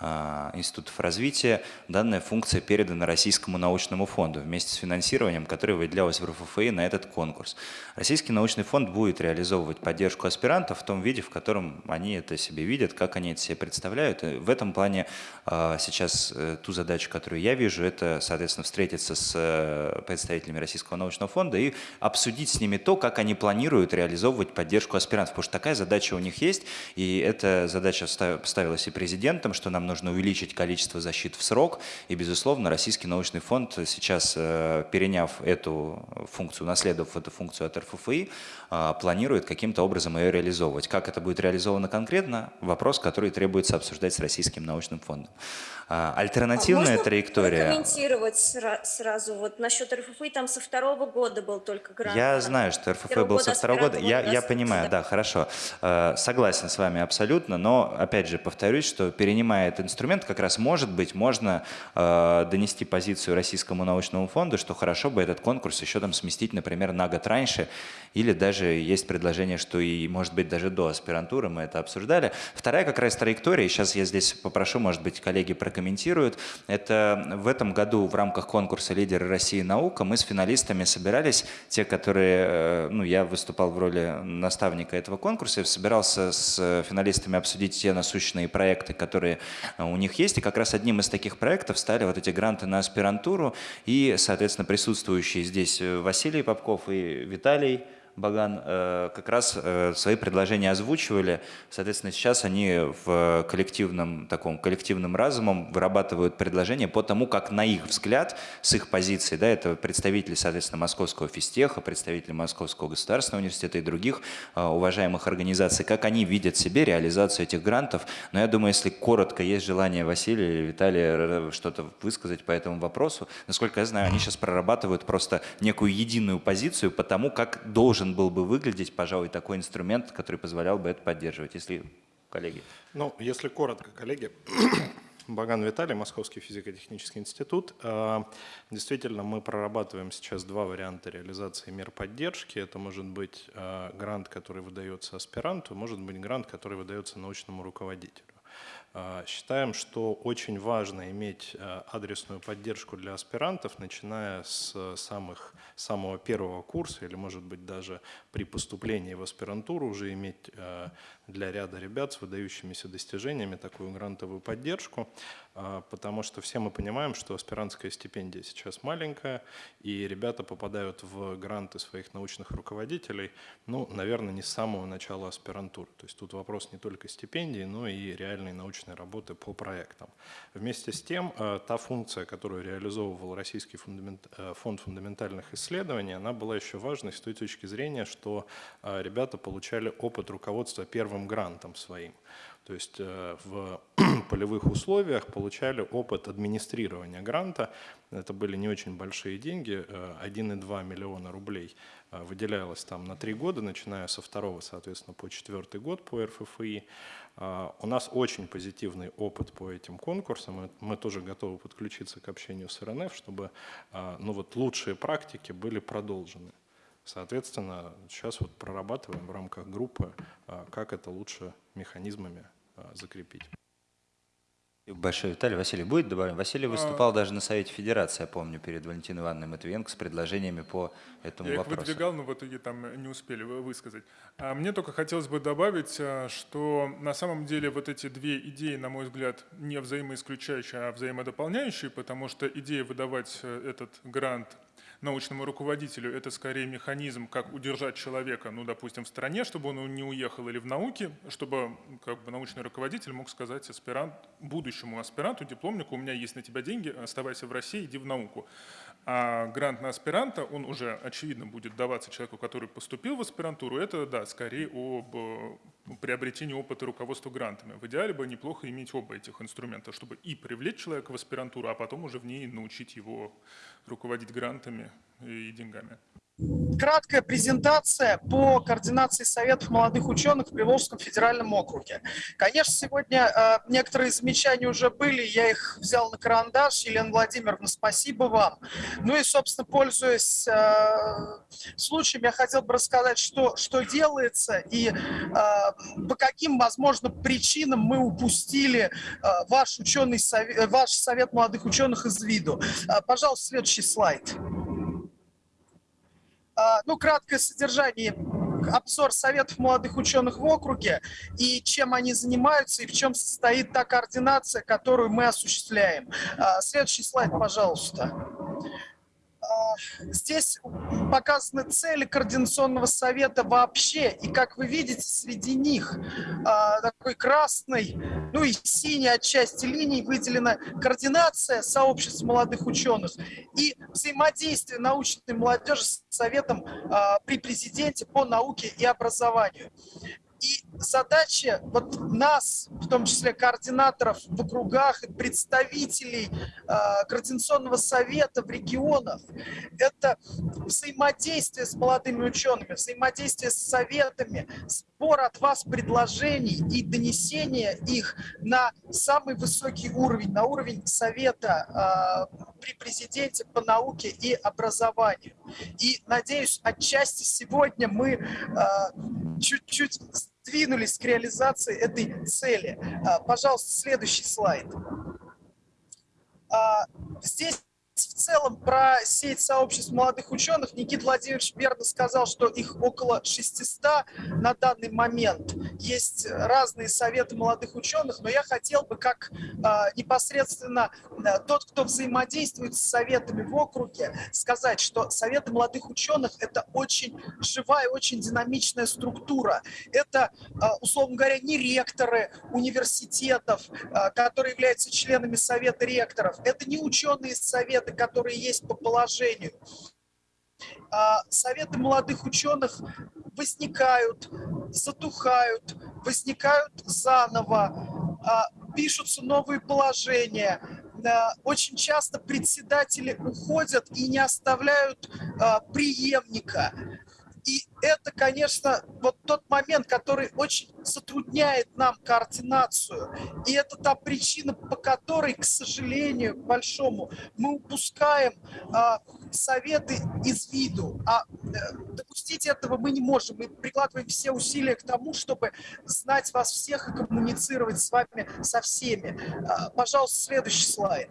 институтов развития, данная функция передана Российскому научному фонду вместе с финансированием, которое выделялось в РФФИ на этот конкурс. Российский научный фонд будет реализовывать поддержку аспирантов в том виде, в котором они это себе видят, как они это себе представляют. И в этом плане а, сейчас э, ту задачу, которую я вижу, это, соответственно, встретиться с э, представителями Российского научного фонда и обсудить с ними то, как они планируют реализовывать поддержку аспирантов, потому что такая задача у них есть, и эта задача ставилась и президентом, что нам нужно увеличить количество защит в срок. И, безусловно, Российский научный фонд сейчас, э, переняв эту функцию, наследовав эту функцию от РФФИ, планирует каким-то образом ее реализовывать. Как это будет реализовано конкретно, вопрос, который требуется обсуждать с Российским научным фондом. А, альтернативная Можно траектория... комментировать сра- сразу вот насчет РФФИ, там со второго года был только грант. Я знаю, что РФФ был со второго года. Я, я понимаю, да, хорошо. Э, Согласен с вами абсолютно, но, опять же, повторюсь, что перенимая этот инструмент, как раз, может быть, можно донести позицию Российскому научному фонду, что хорошо бы этот конкурс еще там сместить, например, на год раньше, или даже есть предложение, что и, может быть, даже до аспирантуры мы это обсуждали. Вторая как раз траектория, и сейчас я здесь попрошу, может быть, коллеги прокомментируют, это в этом году в рамках конкурса «Лидеры России. Наука» мы с финалистами собирались, те, которые, э, ну, я выступал в роли наставника этого конкурса, собирался с финалистами обсудить те насущные проекты, которые э, у них есть, и как раз одним из таких проектов стали вот эти гранты на аспирантуру, и, соответственно, присутствующие здесь э, Василий Попков и Виталий Баган э, как раз э, свои предложения озвучивали. Соответственно, сейчас они в коллективном, таком коллективном разумом вырабатывают предложения по тому, как на их взгляд, с их позиции, да, это представители, соответственно, Московского физтеха, представители Московского государственного университета и других э, уважаемых организаций, как они видят себе реализацию этих грантов. Но я думаю, если коротко есть желание Василия или Виталия что-то высказать по этому вопросу, насколько я знаю, они сейчас прорабатывают просто некую единую позицию по тому, как должен должен был бы выглядеть, пожалуй, такой инструмент, который позволял бы это поддерживать, если коллеги. Ну, если коротко, коллеги, Баган Виталий, Московский физико-технический институт. Э, действительно, мы прорабатываем сейчас два варианта реализации мер поддержки. Это может быть э, грант, который выдается аспиранту, может быть грант, который выдается научному руководителю. Э, считаем, что очень важно иметь адресную поддержку для аспирантов, начиная с самых самого первого курса или, может быть, даже при поступлении в аспирантуру уже иметь э, для ряда ребят с выдающимися достижениями такую грантовую поддержку, э, потому что все мы понимаем, что аспирантская стипендия сейчас маленькая, и ребята попадают в гранты своих научных руководителей, ну, наверное, не с самого начала аспирантуры. То есть тут вопрос не только стипендии, но и реальной научной работы по проектам. Вместе с тем, э, та функция, которую реализовывал Российский фундамент, фонд фундаментальных исследований, она была еще важной с той точки зрения, что а, ребята получали опыт руководства первым грантом своим. То есть э, в полевых условиях получали опыт администрирования гранта. Это были не очень большие деньги, 1,2 э, миллиона рублей э, выделялось там на три года, начиная со второго, соответственно, по четвертый год по РФФИ. У нас очень позитивный опыт по этим конкурсам. Мы тоже готовы подключиться к общению с РНФ, чтобы ну вот, лучшие практики были продолжены. Соответственно, сейчас вот прорабатываем в рамках группы, как это лучше механизмами а, закрепить. Большой Виталий. Василий будет добавлен? Василий выступал а... даже на Совете Федерации, я помню, перед Валентиной Ивановной Матвиенко с предложениями по этому я вопросу. Я их выдвигал, но в итоге там не успели высказать. А мне только хотелось бы добавить, а, что на самом деле вот эти две идеи, на мой взгляд, не взаимоисключающие, а взаимодополняющие, потому что идея выдавать э, этот грант научному руководителю это скорее механизм, как удержать человека, ну, допустим, в стране, чтобы он не уехал или в науке, чтобы как бы, научный руководитель мог сказать аспирант, будущему аспиранту, дипломнику, у меня есть на тебя деньги, оставайся в России, иди в науку. А грант на аспиранта, он уже, очевидно, будет даваться человеку, который поступил в аспирантуру. Это, да, скорее об э, приобретении опыта руководства грантами. В идеале бы неплохо иметь оба этих инструмента, чтобы и привлечь человека в аспирантуру, а потом уже в ней научить его руководить грантами и деньгами. краткая презентация по координации Советов молодых ученых в Приволжском федеральном округе. Конечно, сегодня э, некоторые замечания уже были, я их взял на карандаш. Елена Владимировна, спасибо вам. Ну и, собственно, пользуясь э, случаем, я хотел бы рассказать, что, что делается и э, по каким, возможно, причинам мы упустили э, ваш, ученый совет, ваш совет молодых ученых из виду. Э, пожалуйста, следующий слайд. А, ну, краткое содержание, обзор советов молодых ученых в округе и чем они занимаются и в чем состоит та координация, которую мы осуществляем. А, следующий слайд, пожалуйста. А, здесь показаны цели Координационного совета вообще, и как вы видите, среди них а, такой красный, ну и синий отчасти линий выделена координация сообществ молодых ученых и взаимодействие научной молодежи с Советом а, при президенте по науке и образованию. И задача вот нас, в том числе координаторов в округах и представителей э, Координационного совета в регионах, это взаимодействие с молодыми учеными, взаимодействие с советами, сбор от вас предложений и донесение их на самый высокий уровень, на уровень совета э, при президенте по науке и образованию. И, надеюсь, отчасти сегодня мы э, чуть-чуть двинулись к реализации этой цели. А, пожалуйста, следующий слайд. А, здесь в целом про сеть сообществ молодых ученых Никита Владимирович верно сказал, что их около 600 на данный момент. Есть разные советы молодых ученых, но я хотел бы как э, непосредственно э, тот, кто взаимодействует с советами в округе, сказать, что советы молодых ученых это очень живая, очень динамичная структура. Это, э, условно говоря, не ректоры университетов, э, которые являются членами совета ректоров, это не ученые из советы, которые есть по положению. А, советы молодых ученых возникают, затухают, возникают заново, а, пишутся новые положения. Очень часто председатели уходят и не оставляют а, преемника. И это, конечно, вот тот момент, который очень затрудняет нам координацию. И это та причина, по которой, к сожалению, к большому, мы упускаем а, советы из виду. А э, допустить этого мы не можем. Мы прикладываем все усилия к тому, чтобы знать вас всех и коммуницировать с вами со всеми. А, пожалуйста, следующий слайд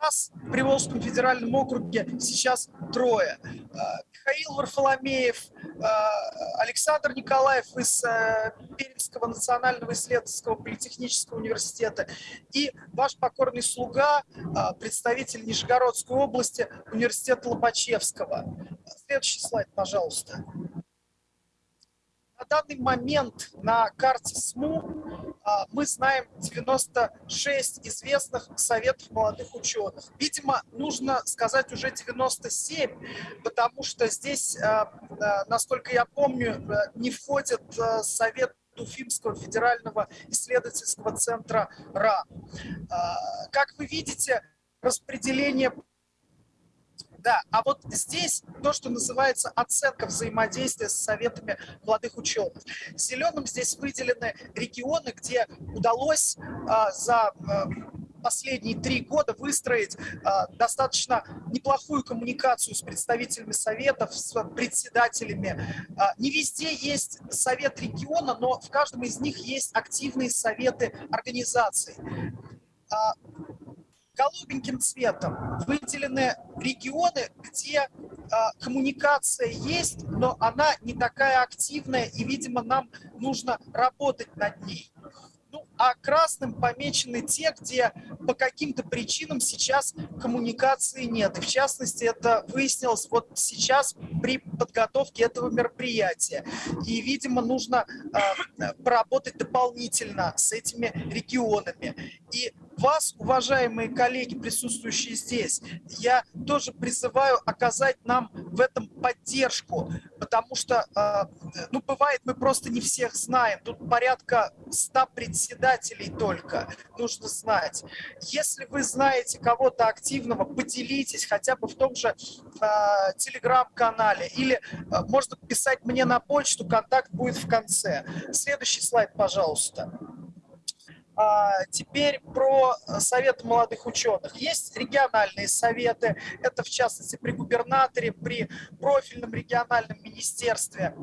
нас в Приволжском федеральном округе сейчас трое. А, Михаил Варфоломеев, а, Александр Николаев из э, Пермского национального исследовательского политехнического университета и ваш покорный слуга, представитель Нижегородской области университета Лобачевского. Следующий слайд, пожалуйста. Данный момент на карте СМУ а, мы знаем 96 известных советов молодых ученых. Видимо, нужно сказать уже 97, потому что здесь, а, а, насколько я помню, не входит совет Уфимского федерального исследовательского центра РА. Как вы видите, распределение да, а вот здесь то, что называется оценка взаимодействия с советами молодых ученых. Зеленым здесь выделены регионы, где удалось а, за а, последние три года выстроить а, достаточно неплохую коммуникацию с представителями советов, с председателями. А, не везде есть совет региона, но в каждом из них есть активные советы организаций. А, голубеньким цветом выделены регионы, где э, коммуникация есть, но она не такая активная, и, видимо, нам нужно работать над ней. Ну, а красным помечены те, где по каким-то причинам сейчас коммуникации нет. И в частности, это выяснилось вот сейчас при подготовке этого мероприятия. И, видимо, нужно э, поработать дополнительно с этими регионами. И вас, уважаемые коллеги, присутствующие здесь, я тоже призываю оказать нам в этом поддержку, потому что, э, ну, бывает, мы просто не всех знаем. Тут порядка 100 председателей только, нужно знать. Если вы знаете кого-то активного, поделитесь хотя бы в том же э, телеграм-канале или э, можно писать мне на почту, контакт будет в конце. Следующий слайд, пожалуйста. А, теперь про э, Совет молодых ученых. Есть региональные советы, это в частности при губернаторе, при профильном региональном министерстве.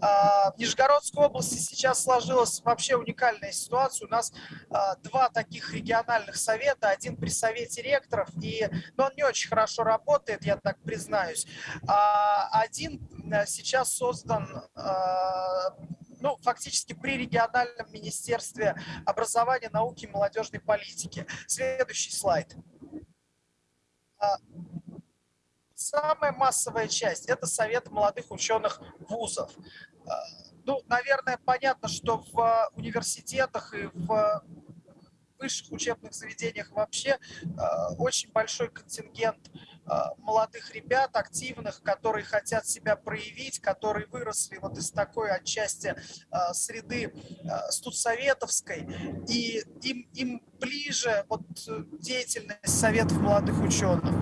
А, в Нижегородской области сейчас сложилась вообще уникальная ситуация. У нас а, два таких региональных совета, один при совете ректоров, и, но он не очень хорошо работает, я так признаюсь. Один сейчас создан ну, фактически при региональном министерстве образования, науки и молодежной политики. Следующий слайд. А, самая массовая часть – это Совет молодых ученых вузов. А, ну, наверное, понятно, что в университетах и в высших учебных заведениях вообще а, очень большой контингент молодых ребят, активных, которые хотят себя проявить, которые выросли вот из такой отчасти а, среды студсоветовской, и им, им ближе вот деятельность советов молодых ученых.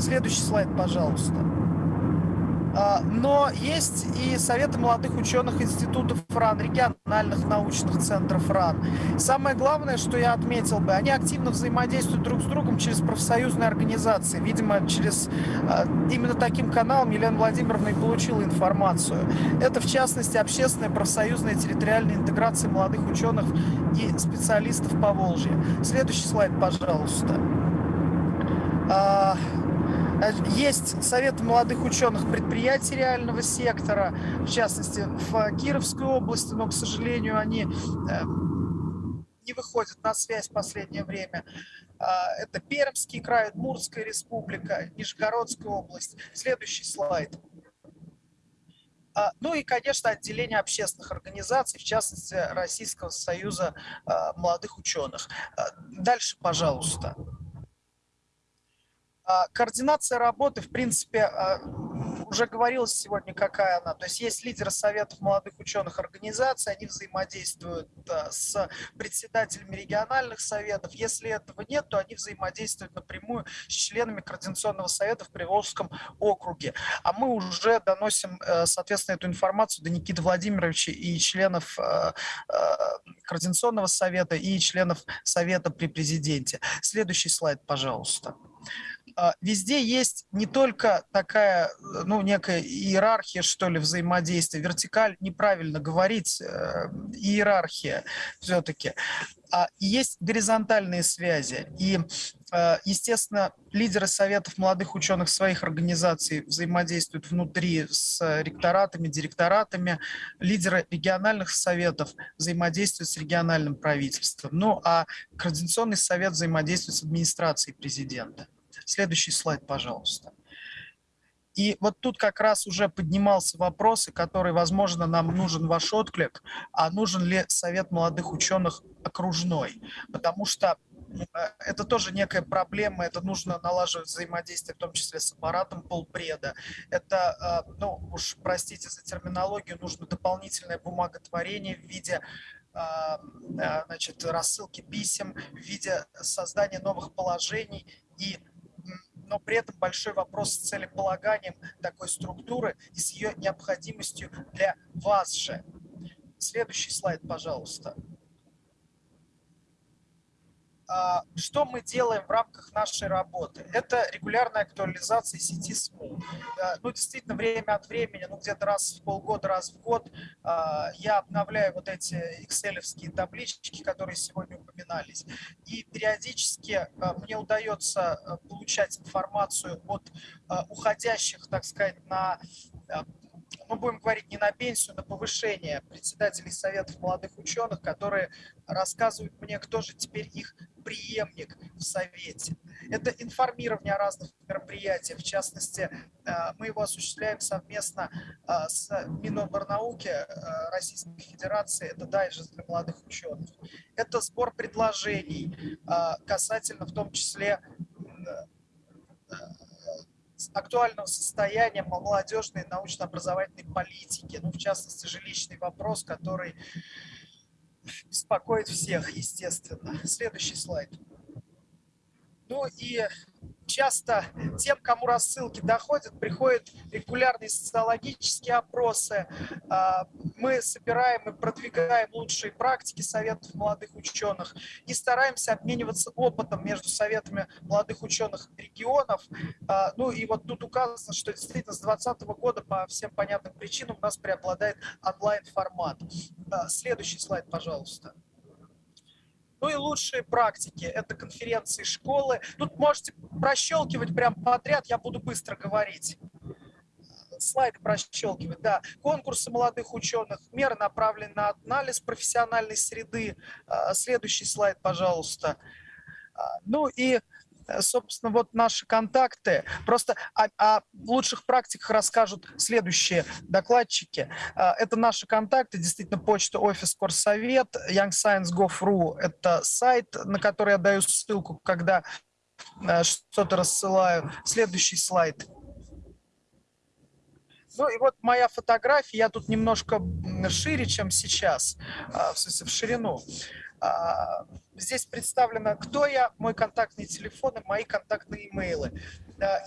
Следующий слайд, пожалуйста. А, но есть и советы молодых ученых институтов РАН, региональных научных центров РАН. Самое главное, что я отметил бы, они активно взаимодействуют друг с другом через профсоюзные организации. Видимо, через а, именно таким каналом Елена Владимировна и получила информацию. Это, в частности, общественная профсоюзная территориальная интеграция молодых ученых и специалистов по Волжье. Следующий слайд, пожалуйста. А, Э, есть Совет молодых ученых предприятий реального сектора, в частности, в Кировской области, но, к сожалению, они э, не выходят на связь в последнее время. А, это Пермский край, Удмуртская республика, Нижегородская область. Следующий слайд. Ну и, конечно, отделение общественных организаций, в частности, Российского союза молодых ученых. Дальше, пожалуйста. А, координация работы, в принципе, а, уже говорилось сегодня, какая она. То есть есть лидеры советов молодых ученых организаций, они взаимодействуют а, с председателями региональных советов. Если этого нет, то они взаимодействуют напрямую с членами Координационного совета в Приволжском округе. А мы уже доносим, э, соответственно, эту информацию до Никиты Владимировича и членов Координационного совета и членов совета при президенте. Следующий слайд, пожалуйста. А, везде есть не только такая, ну, некая иерархия, что ли, взаимодействия, вертикаль, неправильно говорить, э, иерархия все-таки, а есть горизонтальные связи. И, э, естественно, лидеры советов молодых ученых своих организаций взаимодействуют внутри с ректоратами, директоратами, лидеры региональных советов взаимодействуют с региональным правительством. Ну, а Координационный совет взаимодействует с администрацией президента. Следующий слайд, пожалуйста. И вот тут как раз уже поднимался вопрос, который, возможно, нам нужен ваш отклик, а нужен ли совет молодых ученых окружной? Потому что э, это тоже некая проблема, это нужно налаживать взаимодействие, в том числе с аппаратом полпреда. Это, э, ну уж простите за терминологию, нужно дополнительное бумаготворение в виде э, значит, рассылки писем, в виде создания новых положений и но при этом большой вопрос с целеполаганием такой структуры и с ее необходимостью для вас же. Следующий слайд, пожалуйста. А, что мы делаем в рамках нашей работы? Это регулярная актуализация сети СМУ. Ну, действительно, время от времени, ну, где-то раз в полгода, раз в год а, я обновляю вот эти excel таблички, которые сегодня упоминались. И периодически а, мне удается получать информацию от уходящих, так сказать, на мы будем говорить не на пенсию, на повышение председателей Советов молодых ученых, которые рассказывают мне, кто же теперь их преемник в Совете. Это информирование о разных мероприятиях. В частности, мы его осуществляем совместно с Миноборнауки Российской Федерации. Это дайджест для молодых ученых. Это сбор предложений касательно в том числе актуального состояния молодежной научно-образовательной политики, ну, в частности, жилищный вопрос, который беспокоит всех, естественно. Следующий слайд. Ну и часто тем, кому рассылки доходят, приходят регулярные социологические опросы. А, мы собираем и продвигаем лучшие практики советов молодых ученых и стараемся обмениваться опытом между советами молодых ученых регионов. А, ну и вот тут указано, что действительно с 2020 года по всем понятным причинам у нас преобладает онлайн-формат. А, следующий слайд, пожалуйста. Ну и лучшие практики – это конференции школы. Тут можете прощелкивать прям подряд, я буду быстро говорить. Слайды прощелкивать, да. Конкурсы молодых ученых, меры направлены на анализ профессиональной среды. А, следующий слайд, пожалуйста. А, ну и собственно, вот наши контакты. Просто о, о лучших практиках расскажут следующие докладчики. Э, это наши контакты, действительно, почта, офис, Корсовет, youngscience.gov.ru – это сайт, на который я даю ссылку, когда э, что-то рассылаю. Следующий слайд. Ну и вот моя фотография, я тут немножко шире, чем сейчас, в ширину. А, здесь представлено, кто я, мой контактный телефон и мои контактные имейлы.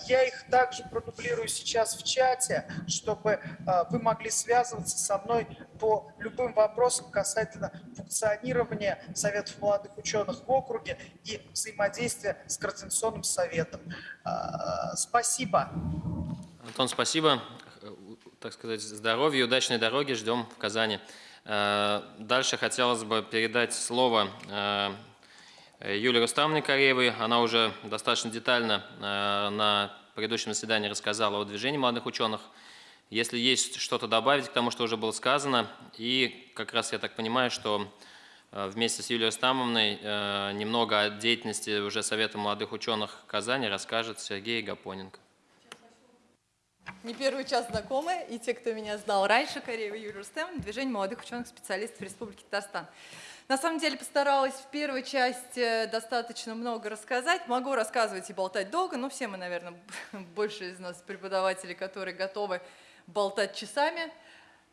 Я их также продублирую сейчас в чате, чтобы а, вы могли связываться со мной по любым вопросам касательно функционирования Советов молодых ученых в округе и взаимодействия с Координационным советом. А, спасибо. Антон, спасибо. Так сказать, здоровья удачной дороги ждем в Казани. Э, дальше хотелось бы передать слово э, Юлии Рустамовне Кореевой. Она уже достаточно детально э, на предыдущем заседании рассказала о движении молодых ученых. Если есть что-то добавить к тому, что уже было сказано, и как раз я так понимаю, что вместе с Юлией Рустамовной немного о деятельности уже Совета молодых ученых Казани расскажет Сергей Гапоненко не первый час знакомы, и те, кто меня знал раньше, Кореева Юрий Рустем, движение молодых ученых-специалистов Республики Татарстан. На самом деле постаралась в первой части достаточно много рассказать. Могу рассказывать и болтать долго, но все мы, наверное, больше из нас преподаватели, которые готовы болтать часами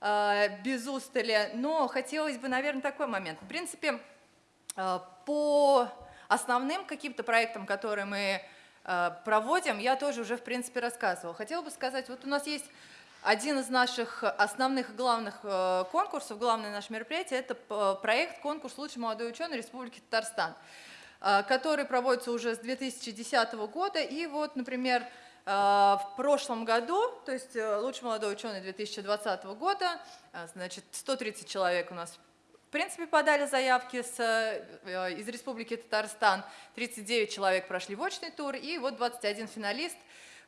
а, без устали. Но хотелось бы, наверное, такой момент. В принципе, а, по основным каким-то проектам, которые мы Э, проводим, я тоже уже, в принципе, рассказывала. Хотела бы сказать, вот у нас есть один из наших основных главных э, конкурсов, главное наше мероприятие, это проект «Конкурс «Лучший молодой ученый Республики Татарстан», э, который проводится уже с 2010 года. И вот, например, в прошлом году, то есть «Лучший молодой ученый» 2020 года, значит, 130 человек у нас принципе, подали заявки с, э, из Республики Татарстан, 39 человек прошли в очный тур, и вот 21 финалист.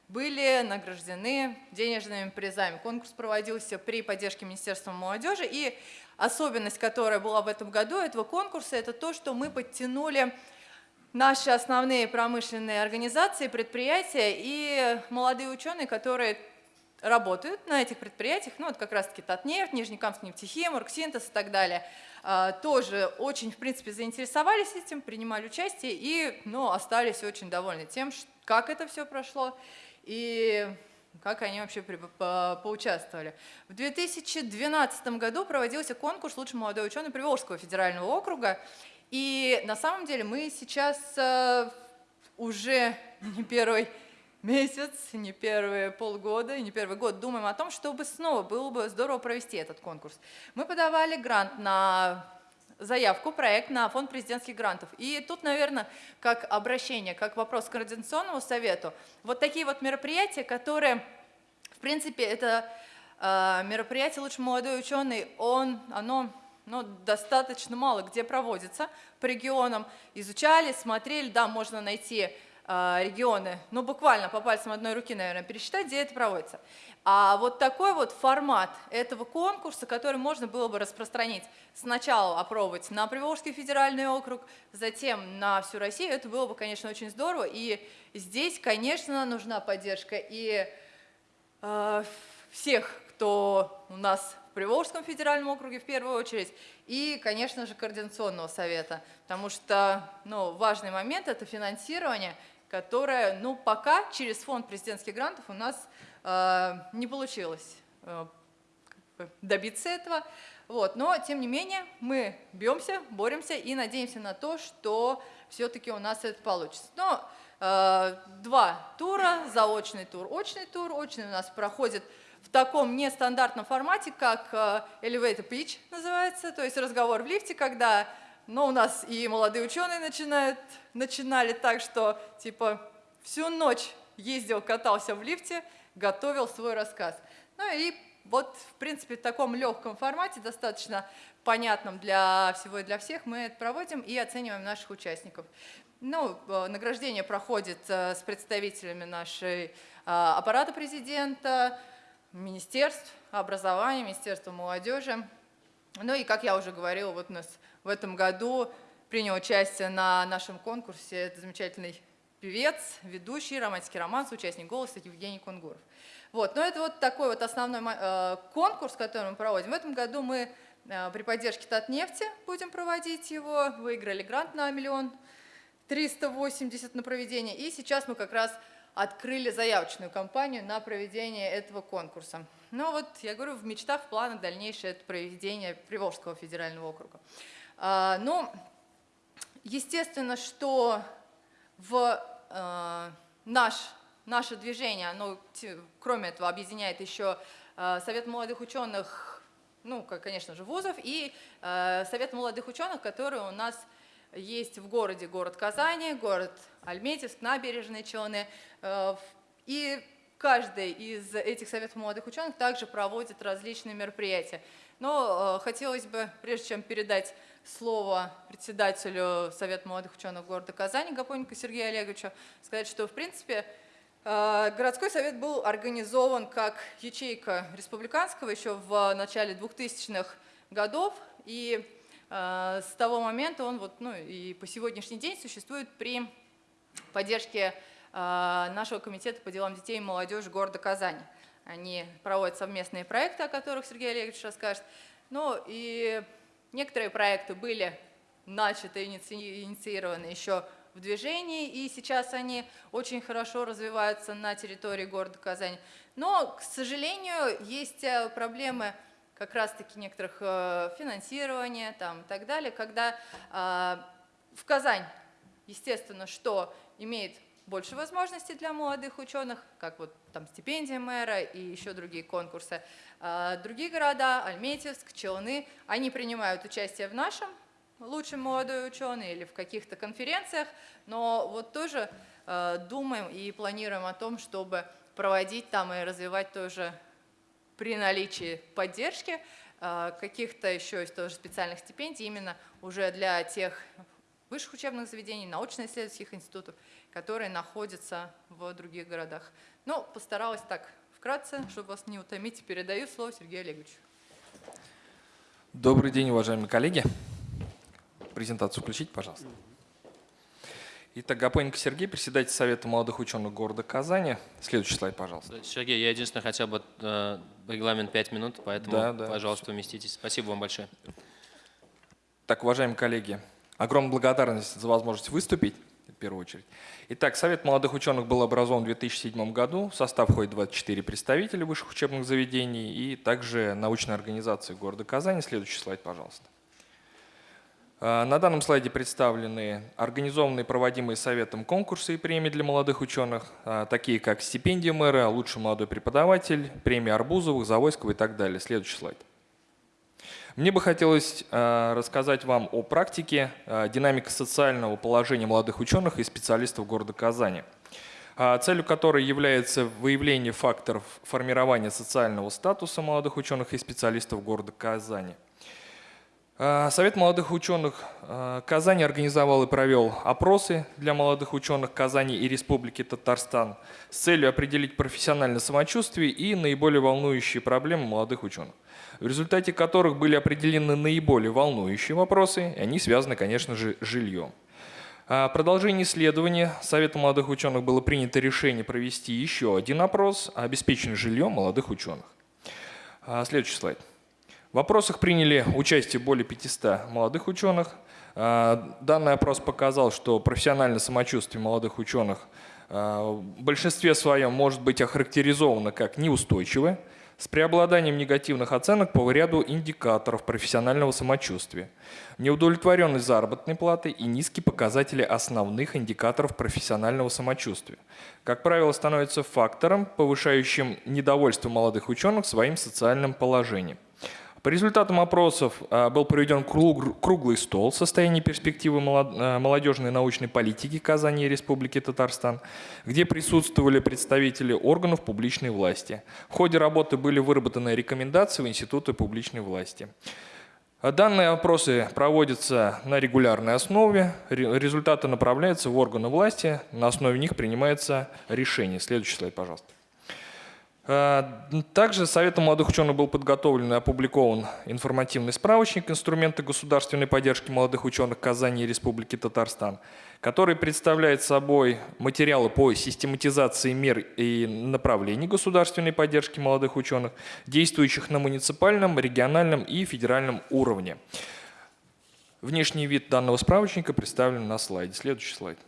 Были награждены денежными призами. Конкурс проводился при поддержке Министерства молодежи, и особенность, которая была в этом году этого конкурса, это то, что мы подтянули наши основные промышленные организации, предприятия и молодые ученые, которые работают на этих предприятиях, ну вот как раз-таки Татнефть, Нижнекамск нефтехим, Оргсинтез и так далее, тоже очень, в принципе, заинтересовались этим, принимали участие и ну, остались очень довольны тем, как это все прошло и как они вообще по поучаствовали. В 2012 году проводился конкурс «Лучший молодой ученый Приволжского федерального округа», и на самом деле мы сейчас э, уже не первый месяц, не первые полгода не первый год думаем о том, чтобы снова было бы здорово провести этот конкурс. Мы подавали грант на заявку, проект на фонд президентских грантов. И тут, наверное, как обращение, как вопрос к Координационному совету, вот такие вот мероприятия, которые, в принципе, это э, мероприятие «Лучше молодой ученый», он, оно ну, достаточно мало где проводится по регионам. Изучали, смотрели, да, можно найти регионы, ну буквально по пальцам одной руки, наверное, пересчитать, где это проводится. А вот такой вот формат этого конкурса, который можно было бы распространить, сначала опробовать на Приволжский федеральный округ, затем на всю Россию, это было бы, конечно, очень здорово. И здесь, конечно, нужна поддержка и э, всех, кто у нас в Приволжском федеральном округе в первую очередь, и, конечно же, Координационного совета, потому что ну, важный момент – это финансирование, которое ну, пока через фонд президентских грантов у нас э, не получилось э, добиться этого. Вот. Но, тем не менее, мы бьемся, боремся и надеемся на то, что все-таки у нас это получится. Но э, два тура, заочный тур, очный тур. Очный у нас проходит в таком нестандартном формате, как э, elevator pitch называется, то есть разговор в лифте, когда ну, у нас и молодые ученые начинают, начинали так, что типа всю ночь ездил, катался в лифте, готовил свой рассказ. Ну и вот, в принципе, в таком легком формате, достаточно понятном для всего и для всех, мы это проводим и оцениваем наших участников. Ну, э, награждение проходит э, с представителями нашей аппарата президента, министерств образования, Министерства молодежи. Ну и, как я уже говорила, вот у нас в этом году принял участие на нашем конкурсе это замечательный певец, ведущий, романтический романс, участник голоса Евгений Кунгуров. Вот, но это вот такой вот основной э, конкурс, который мы проводим. В этом году мы э, при поддержке Татнефти будем проводить его, выиграли грант на миллион триста восемьдесят на проведение, и сейчас мы как раз открыли заявочную кампанию на проведение этого конкурса. Но вот, я говорю, в мечтах, в планах дальнейшее это проведение Приволжского федерального округа. А, ну, естественно, что в э, наш, наше движение, оно, кроме этого, объединяет еще э, Совет молодых ученых, ну, конечно же, вузов, и э, Совет молодых ученых, который у нас есть в городе, город Казани, город Альметьевск, набережные Челны. И каждый из этих советов молодых ученых также проводит различные мероприятия. Но хотелось бы, прежде чем передать слово председателю Совета молодых ученых города Казани Гапоненко Сергею Олеговичу, сказать, что в принципе э, городской совет был организован как ячейка республиканского еще в начале 2000-х годов, и с того момента он вот, ну, и по сегодняшний день существует при поддержке а, нашего комитета по делам детей и молодежи города Казани. Они проводят совместные проекты, о которых Сергей Олегович расскажет. Ну и некоторые проекты были начаты, инициированы еще в движении, и сейчас они очень хорошо развиваются на территории города Казани. Но, к сожалению, есть э, проблемы как раз-таки некоторых э, финансирования там, и так далее, когда а, в Казань, естественно, что имеет больше возможностей для молодых ученых, как вот там стипендия мэра и еще другие конкурсы. А другие города, Альметьевск, Челны, они принимают участие в нашем лучшем молодой ученый или в каких-то конференциях, но вот тоже э, думаем и планируем о том, чтобы проводить там и развивать тоже при наличии поддержки э, каких-то еще тоже специальных стипендий именно уже для тех высших учебных заведений, научно-исследовательских институтов, которые находятся в других городах. Ну, постаралась так вкратце, чтобы вас не утомить. Передаю слово Сергею Олеговичу. Добрый день, уважаемые коллеги. Презентацию включить, пожалуйста. Итак, Гапоненко Сергей, председатель Совета молодых ученых города Казани. Следующий слайд, пожалуйста. Сергей, я единственное хотел бы э, регламент 5 минут, поэтому, да, да. пожалуйста, уместитесь. Спасибо вам большое. Так, уважаемые коллеги, Огромная благодарность за возможность выступить, в первую очередь. Итак, Совет молодых ученых был образован в 2007 году. В состав входит 24 представителя высших учебных заведений и также научной организации города Казани. Следующий слайд, пожалуйста. А, на данном слайде представлены организованные проводимые Советом конкурсы и премии для молодых ученых, а, такие как стипендия мэра, лучший молодой преподаватель, премия Арбузовых, Завойского и так далее. Следующий слайд. Мне бы хотелось э, рассказать вам о практике э, динамики социального положения молодых ученых и специалистов города Казани, э, целью которой является выявление факторов формирования социального статуса молодых ученых и специалистов города Казани. Совет молодых ученых Казани организовал и провел опросы для молодых ученых Казани и Республики Татарстан с целью определить профессиональное самочувствие и наиболее волнующие проблемы молодых ученых, в результате которых были определены наиболее волнующие вопросы, и они связаны, конечно же, с жильем. А, Продолжение исследования Советом молодых ученых было принято решение провести еще один опрос о обеспечении жильем молодых ученых. А, Следующий слайд. В опросах приняли участие более 500 молодых ученых. А, Данный опрос показал, что профессиональное самочувствие молодых ученых в большинстве своем может быть охарактеризовано как неустойчивое, с преобладанием негативных оценок по ряду индикаторов профессионального самочувствия, неудовлетворенность заработной платы и низкие показатели основных индикаторов профессионального самочувствия. Как правило, становится фактором, повышающим недовольство молодых ученых своим социальным положением. По результатам опросов а, был проведен круг- круглый стол состояния перспективы а, молодежной научной политики Казани и Республики Татарстан, где присутствовали представители органов публичной власти. В ходе работы были выработаны рекомендации в Институты публичной власти. Данные опросы проводятся на регулярной основе, Ре- результаты направляются в органы власти, на основе них принимается решение. Следующий слайд, пожалуйста. А, Также Советом молодых ученых был подготовлен и опубликован информативный справочник «Инструменты государственной поддержки молодых ученых Казани и Республики Татарстан», который представляет собой материалы по систематизации мер и направлений государственной поддержки молодых ученых, действующих на муниципальном, региональном и федеральном уровне. Внешний вид данного справочника представлен на слайде. Следующий слайд.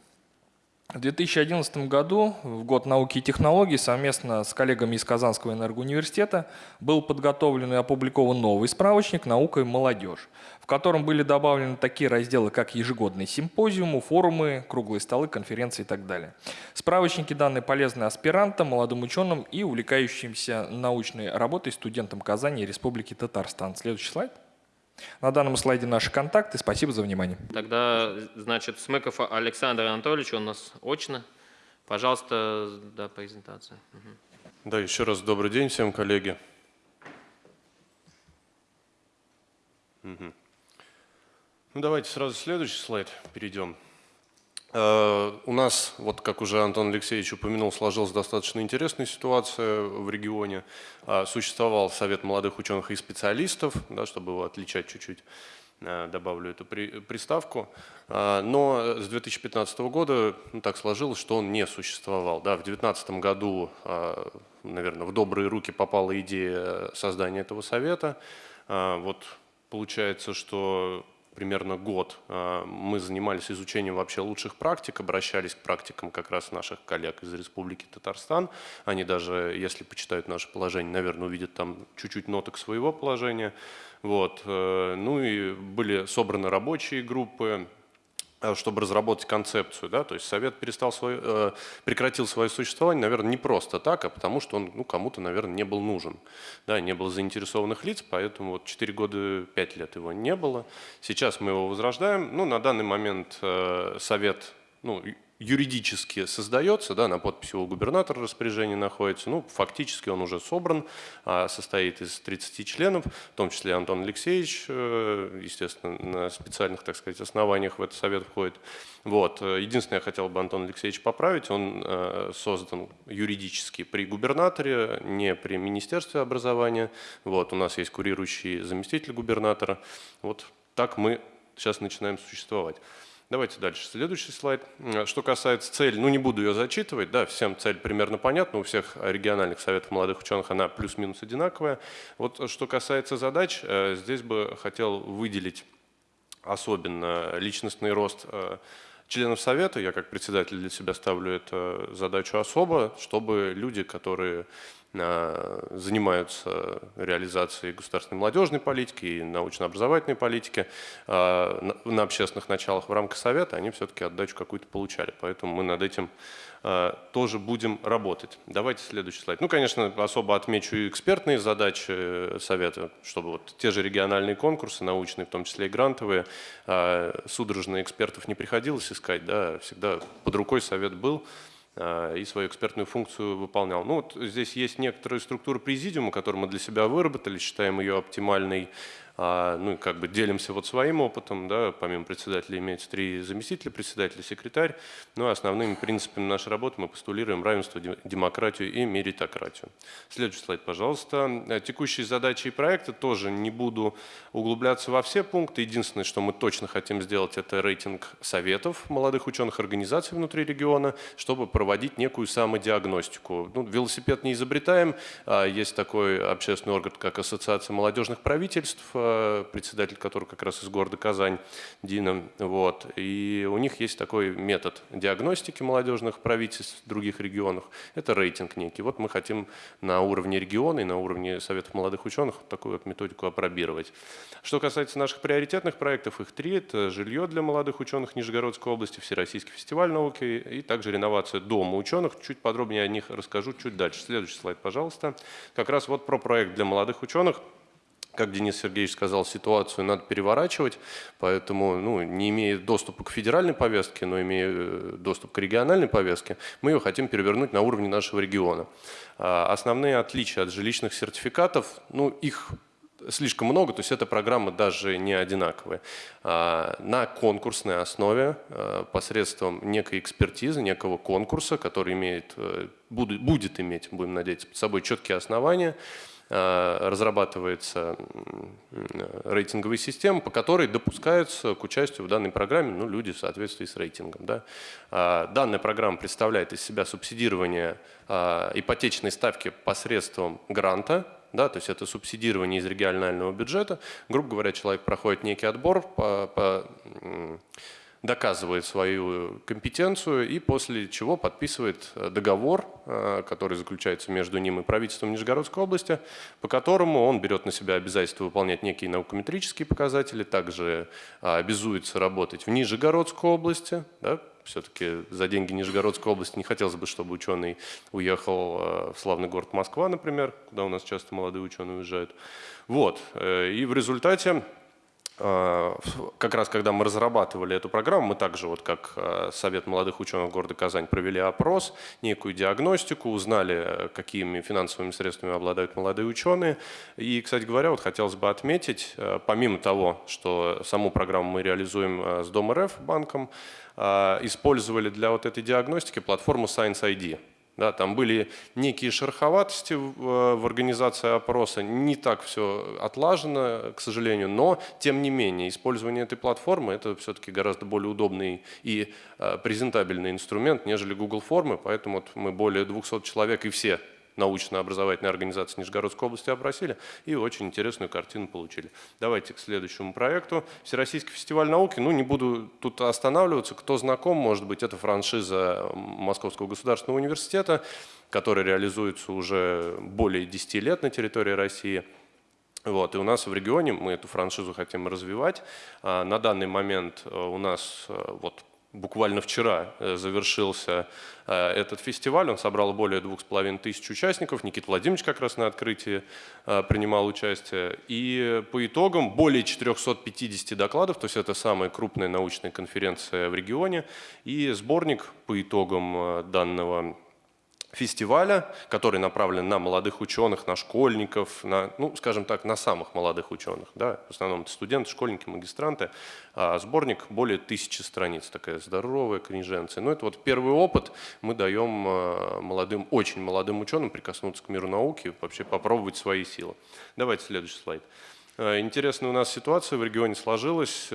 В 2011 году, в год науки и технологий, совместно с коллегами из Казанского энергоуниверситета был подготовлен и опубликован новый справочник «Наука и молодежь», в котором были добавлены такие разделы, как ежегодные симпозиумы, форумы, круглые столы, конференции и так далее. Справочники данные полезны аспирантам, молодым ученым и увлекающимся научной работой студентам Казани и Республики Татарстан. Следующий слайд. На данном слайде наши контакты. Спасибо за внимание. Тогда, значит, Смыков Александр Анатольевич, он у нас очно. Пожалуйста, да, презентация. Мгм. Да, еще раз добрый день всем, коллеги. Мгм. Ну, давайте сразу следующий слайд перейдем. Э, У нас, вот как уже Антон Алексеевич упомянул, сложилась достаточно интересная ситуация в регионе. А, Существовал Совет молодых ученых и специалистов, да, чтобы его отличать чуть-чуть, э, добавлю эту при- приставку. Но с 2015 года ну, так сложилось, что он не существовал. Да, в 2019 году, наверное, в добрые руки попала идея создания этого совета. Вот получается, что примерно год а, мы занимались изучением вообще лучших практик, обращались к практикам как раз наших коллег из Республики Татарстан. Они даже, если почитают наше положение, наверное, увидят там чуть-чуть ноток своего положения. Вот. э, Ну и были собраны рабочие группы, чтобы разработать концепцию. Да? То есть Совет перестал свой, э, прекратил свое существование, наверное, не просто так, а потому что он ну, кому-то, наверное, не был нужен. Да, не было заинтересованных лиц, поэтому вот 4 года, 5 лет его не было. Сейчас мы его возрождаем. Ну, на данный момент э, Совет ну, юридически создается, да, на подписи у губернатора распоряжение находится. Ну, фактически он уже собран, а, состоит из 30 членов, в том числе Антон Алексеевич, э, естественно, на специальных, так сказать, основаниях в этот совет входит. Вот. э, Единственное, я хотел бы Антон Алексеевич поправить, он э, создан юридически при губернаторе, не при Министерстве образования. Вот. У нас есть курирующий заместитель губернатора. Вот так мы сейчас начинаем существовать. Давайте дальше. Следующий слайд. Что касается цели, ну не буду ее зачитывать, да, всем цель примерно понятна, у всех региональных советов молодых ученых она плюс-минус одинаковая. Вот э, что касается задач, э, здесь бы хотел выделить особенно личностный рост э, членов Совета. Я как председатель для себя ставлю эту задачу особо, чтобы люди, которые занимаются реализацией государственной молодежной политики и научно-образовательной политики э, на- общественных началах в рамках Совета, они все-таки отдачу какую-то получали. Поэтому мы над этим э, тоже будем работать. Давайте следующий слайд. Ну, конечно, особо отмечу и экспертные задачи э, Совета, чтобы вот те же региональные конкурсы, научные, в том числе и грантовые, э, судорожно экспертов не приходилось искать, да, всегда под рукой Совет был э, и свою экспертную функцию выполнял. Ну, вот здесь есть некоторые структуры президиума, которые мы для себя выработали, считаем ее оптимальной. А, ну как бы делимся вот своим опытом, да, помимо председателя имеется три заместителя председателя, секретарь. Ну, а основными принципами нашей работы мы постулируем равенство, демократию и меритократию. Следующий слайд, пожалуйста. Э, текущие задачи и проекты тоже не буду углубляться во все пункты. Единственное, что мы точно хотим сделать, это рейтинг советов молодых ученых организаций внутри региона, чтобы проводить некую самодиагностику. Ну, велосипед не изобретаем. А есть такой общественный орган, как Ассоциация молодежных правительств, э, председатель которого как раз из города Казань, Дина. Вот. И у них есть такой метод диагностики молодежных правительств в других регионах. Это рейтинг некий. Вот мы хотим на уровне региона и на уровне Советов молодых ученых такую вот методику опробировать. Что касается наших приоритетных проектов, их три. Это жилье для молодых ученых Нижегородской области, Всероссийский фестиваль науки и также реновация дома ученых. Чуть подробнее о них расскажу чуть дальше. Следующий слайд, пожалуйста. Как раз вот про проект для молодых ученых как Денис Сергеевич сказал, ситуацию надо переворачивать, поэтому, ну, не имея доступа к федеральной повестке, но имея э, доступ к региональной повестке, мы ее хотим перевернуть на уровне нашего региона. А основные отличия от жилищных сертификатов, ну, их слишком много, то есть эта программа даже не одинаковая. А, на конкурсной основе а, посредством некой экспертизы, некого конкурса, который имеет, э, будет, иметь, будем надеяться, под собой четкие основания, разрабатывается рейтинговая система, по которой допускаются к участию в данной программе ну, люди в соответствии с рейтингом. Да. Данная программа представляет из себя субсидирование ипотечной ставки посредством гранта, да, то есть это субсидирование из регионального бюджета. Грубо говоря, человек проходит некий отбор, по, по, доказывает свою компетенцию и после чего подписывает договор, э, который заключается между ним и правительством Нижегородской области, по которому он берет на себя обязательство выполнять некие наукометрические показатели, также обязуется работать в Нижегородской области, да, все-таки за деньги Нижегородской области не хотелось бы, чтобы ученый уехал э, в славный город Москва, например, куда у нас часто молодые ученые уезжают. Вот. Э, и в результате э, как раз когда мы разрабатывали эту программу, мы также, вот как Совет молодых ученых города Казань, провели опрос, некую диагностику, узнали, какими финансовыми средствами обладают молодые ученые. И, кстати говоря, вот хотелось бы отметить, помимо того, что саму программу мы реализуем с Дом РФ банком, использовали для вот этой диагностики платформу Science ID. Да, там были некие шероховатости в, в организации опроса, не так все отлажено, к сожалению, но тем не менее использование этой платформы это все-таки гораздо более удобный и э, презентабельный инструмент, нежели Google формы, поэтому вот мы более 200 человек и все научно-образовательной организации Нижегородской области опросили и очень интересную картину получили. Давайте к следующему проекту. Всероссийский фестиваль науки. Ну, не буду тут останавливаться. Кто знаком, может быть, это франшиза Московского государственного университета, которая реализуется уже более 10 лет на территории России. Вот, и у нас в регионе мы эту франшизу хотим развивать. А, на данный момент э, у нас э, вот буквально вчера э, завершился э, этот фестиваль. Он собрал более двух с половиной тысяч участников. Никита Владимирович как раз на открытии э, принимал участие. И по итогам более 450 докладов, то есть это самая крупная научная конференция в регионе. И сборник по итогам данного фестиваля, который направлен на молодых ученых, на школьников, на, ну, скажем так, на самых молодых ученых. Да? В основном это студенты, школьники, магистранты. А сборник более тысячи страниц, такая здоровая книженция. Но ну, это вот первый опыт мы даем а, молодым, очень молодым ученым прикоснуться к миру науки, вообще попробовать свои силы. Давайте следующий слайд. А, интересная у нас ситуация в регионе сложилась.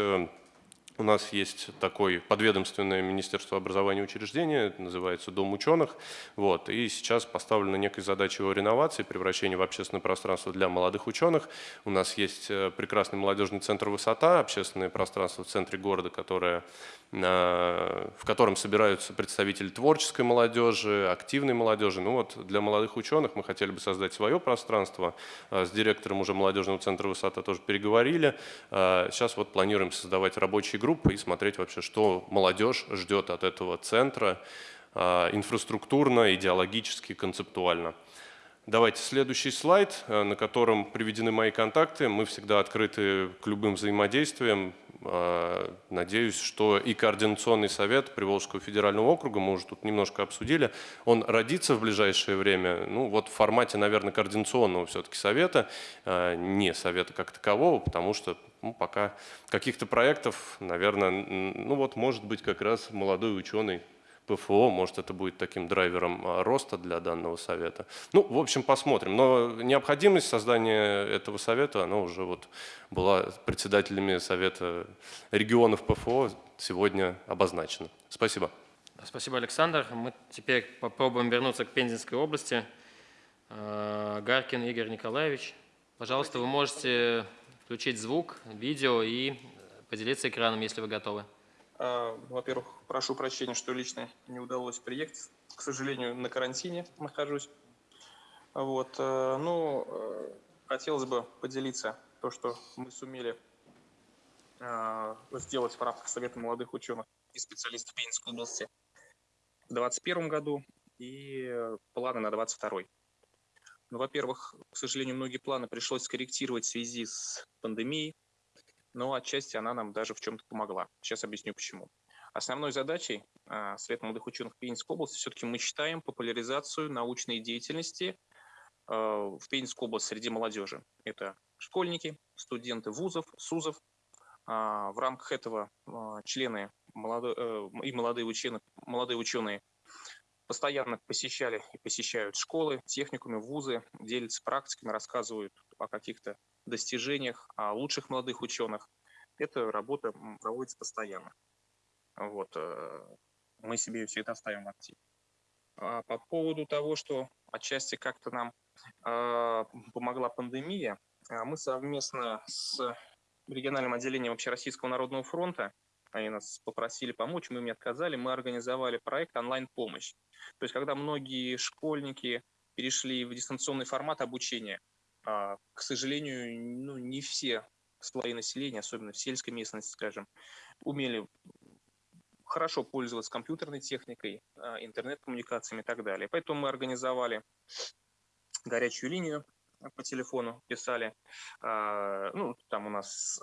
У нас есть такое подведомственное Министерство образования учреждение, называется Дом ученых. Вот, и сейчас поставлена некая задача его реновации, превращения в общественное пространство для молодых ученых. У нас есть э, прекрасный молодежный центр «Высота», общественное пространство в центре города, которое в котором собираются представители творческой молодежи, активной молодежи. Ну вот для молодых ученых мы хотели бы создать свое пространство. А, с директором уже молодежного центра «Высота» тоже переговорили. А, сейчас вот планируем создавать рабочие группы и смотреть вообще, что молодежь ждет от этого центра а, инфраструктурно, идеологически, концептуально. Давайте следующий слайд, на котором приведены мои контакты. Мы всегда открыты к любым взаимодействиям Э, надеюсь, что и Координационный совет Приволжского федерального округа, мы уже тут немножко обсудили, он родится в ближайшее время, ну вот в формате, наверное, Координационного все-таки совета, э, не совета как такового, потому что ну, пока каких-то проектов, наверное, ну вот может быть как раз молодой ученый ПФО, может это будет таким драйвером а, роста для данного совета. Ну, в общем, посмотрим. Но необходимость создания этого совета, она уже вот была председателями Совета регионов ПФО сегодня обозначена. Спасибо. Спасибо, Александр. Мы теперь попробуем вернуться к Пензенской области. А, Гаркин Игорь Николаевич, пожалуйста, вы можете включить звук, видео и поделиться экраном, если вы готовы. А, во-первых, прошу прощения, что лично не удалось приехать. К сожалению, на карантине нахожусь. Вот. Э, ну, э, хотелось бы поделиться то, что мы сумели э, сделать в рамках Совета молодых ученых и специалистов Пензенской области в 2021 году и планы на 2022. Ну, во-первых, к сожалению, многие планы пришлось скорректировать в связи с пандемией, но отчасти она нам даже в чем-то помогла. Сейчас объясню почему. Основной задачей а, Совета молодых ученых Пензенской области все-таки мы считаем популяризацию научной деятельности а, в Пензенской области среди молодежи. Это школьники, студенты вузов, СУЗов. А, в рамках этого члены э, и молодые ученые, молодые ученые постоянно посещали и посещают школы, техникумы, вузы, делятся практиками, рассказывают о каких-то достижениях, о лучших молодых ученых. Эта работа проводится постоянно. Вот. Э, мы себе все это ставим в актив. А по поводу того, что отчасти как-то нам э, помогла пандемия, э, мы совместно с региональным отделением Общероссийского народного фронта, они нас попросили помочь, мы им не отказали, мы организовали проект онлайн-помощь. То есть, когда многие школьники перешли в дистанционный формат обучения, а, к сожалению, ну, не все слои населения, особенно в сельской местности, скажем, умели хорошо пользоваться компьютерной техникой, а, интернет-коммуникациями и так далее. Поэтому мы организовали горячую линию по телефону, писали, а, ну, там у нас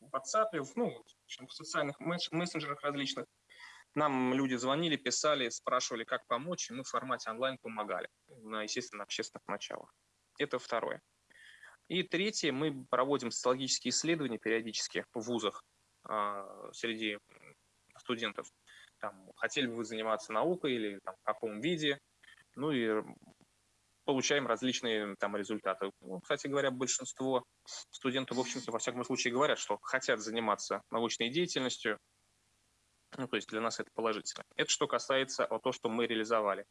в WhatsApp, ну, в социальных мессенджерах различных, нам люди звонили, писали, спрашивали, как помочь, и мы в формате онлайн помогали, на, естественно, общественных началах. Это второе. И третье, мы проводим социологические исследования периодически в вузах э, среди студентов. Там, хотели бы вы заниматься наукой или там, в каком виде. Ну и получаем различные там результаты. Ну, кстати говоря, большинство студентов, в общем-то, во всяком случае говорят, что хотят заниматься научной деятельностью, ну, то есть для нас это положительно. Это что касается того, что мы реализовали.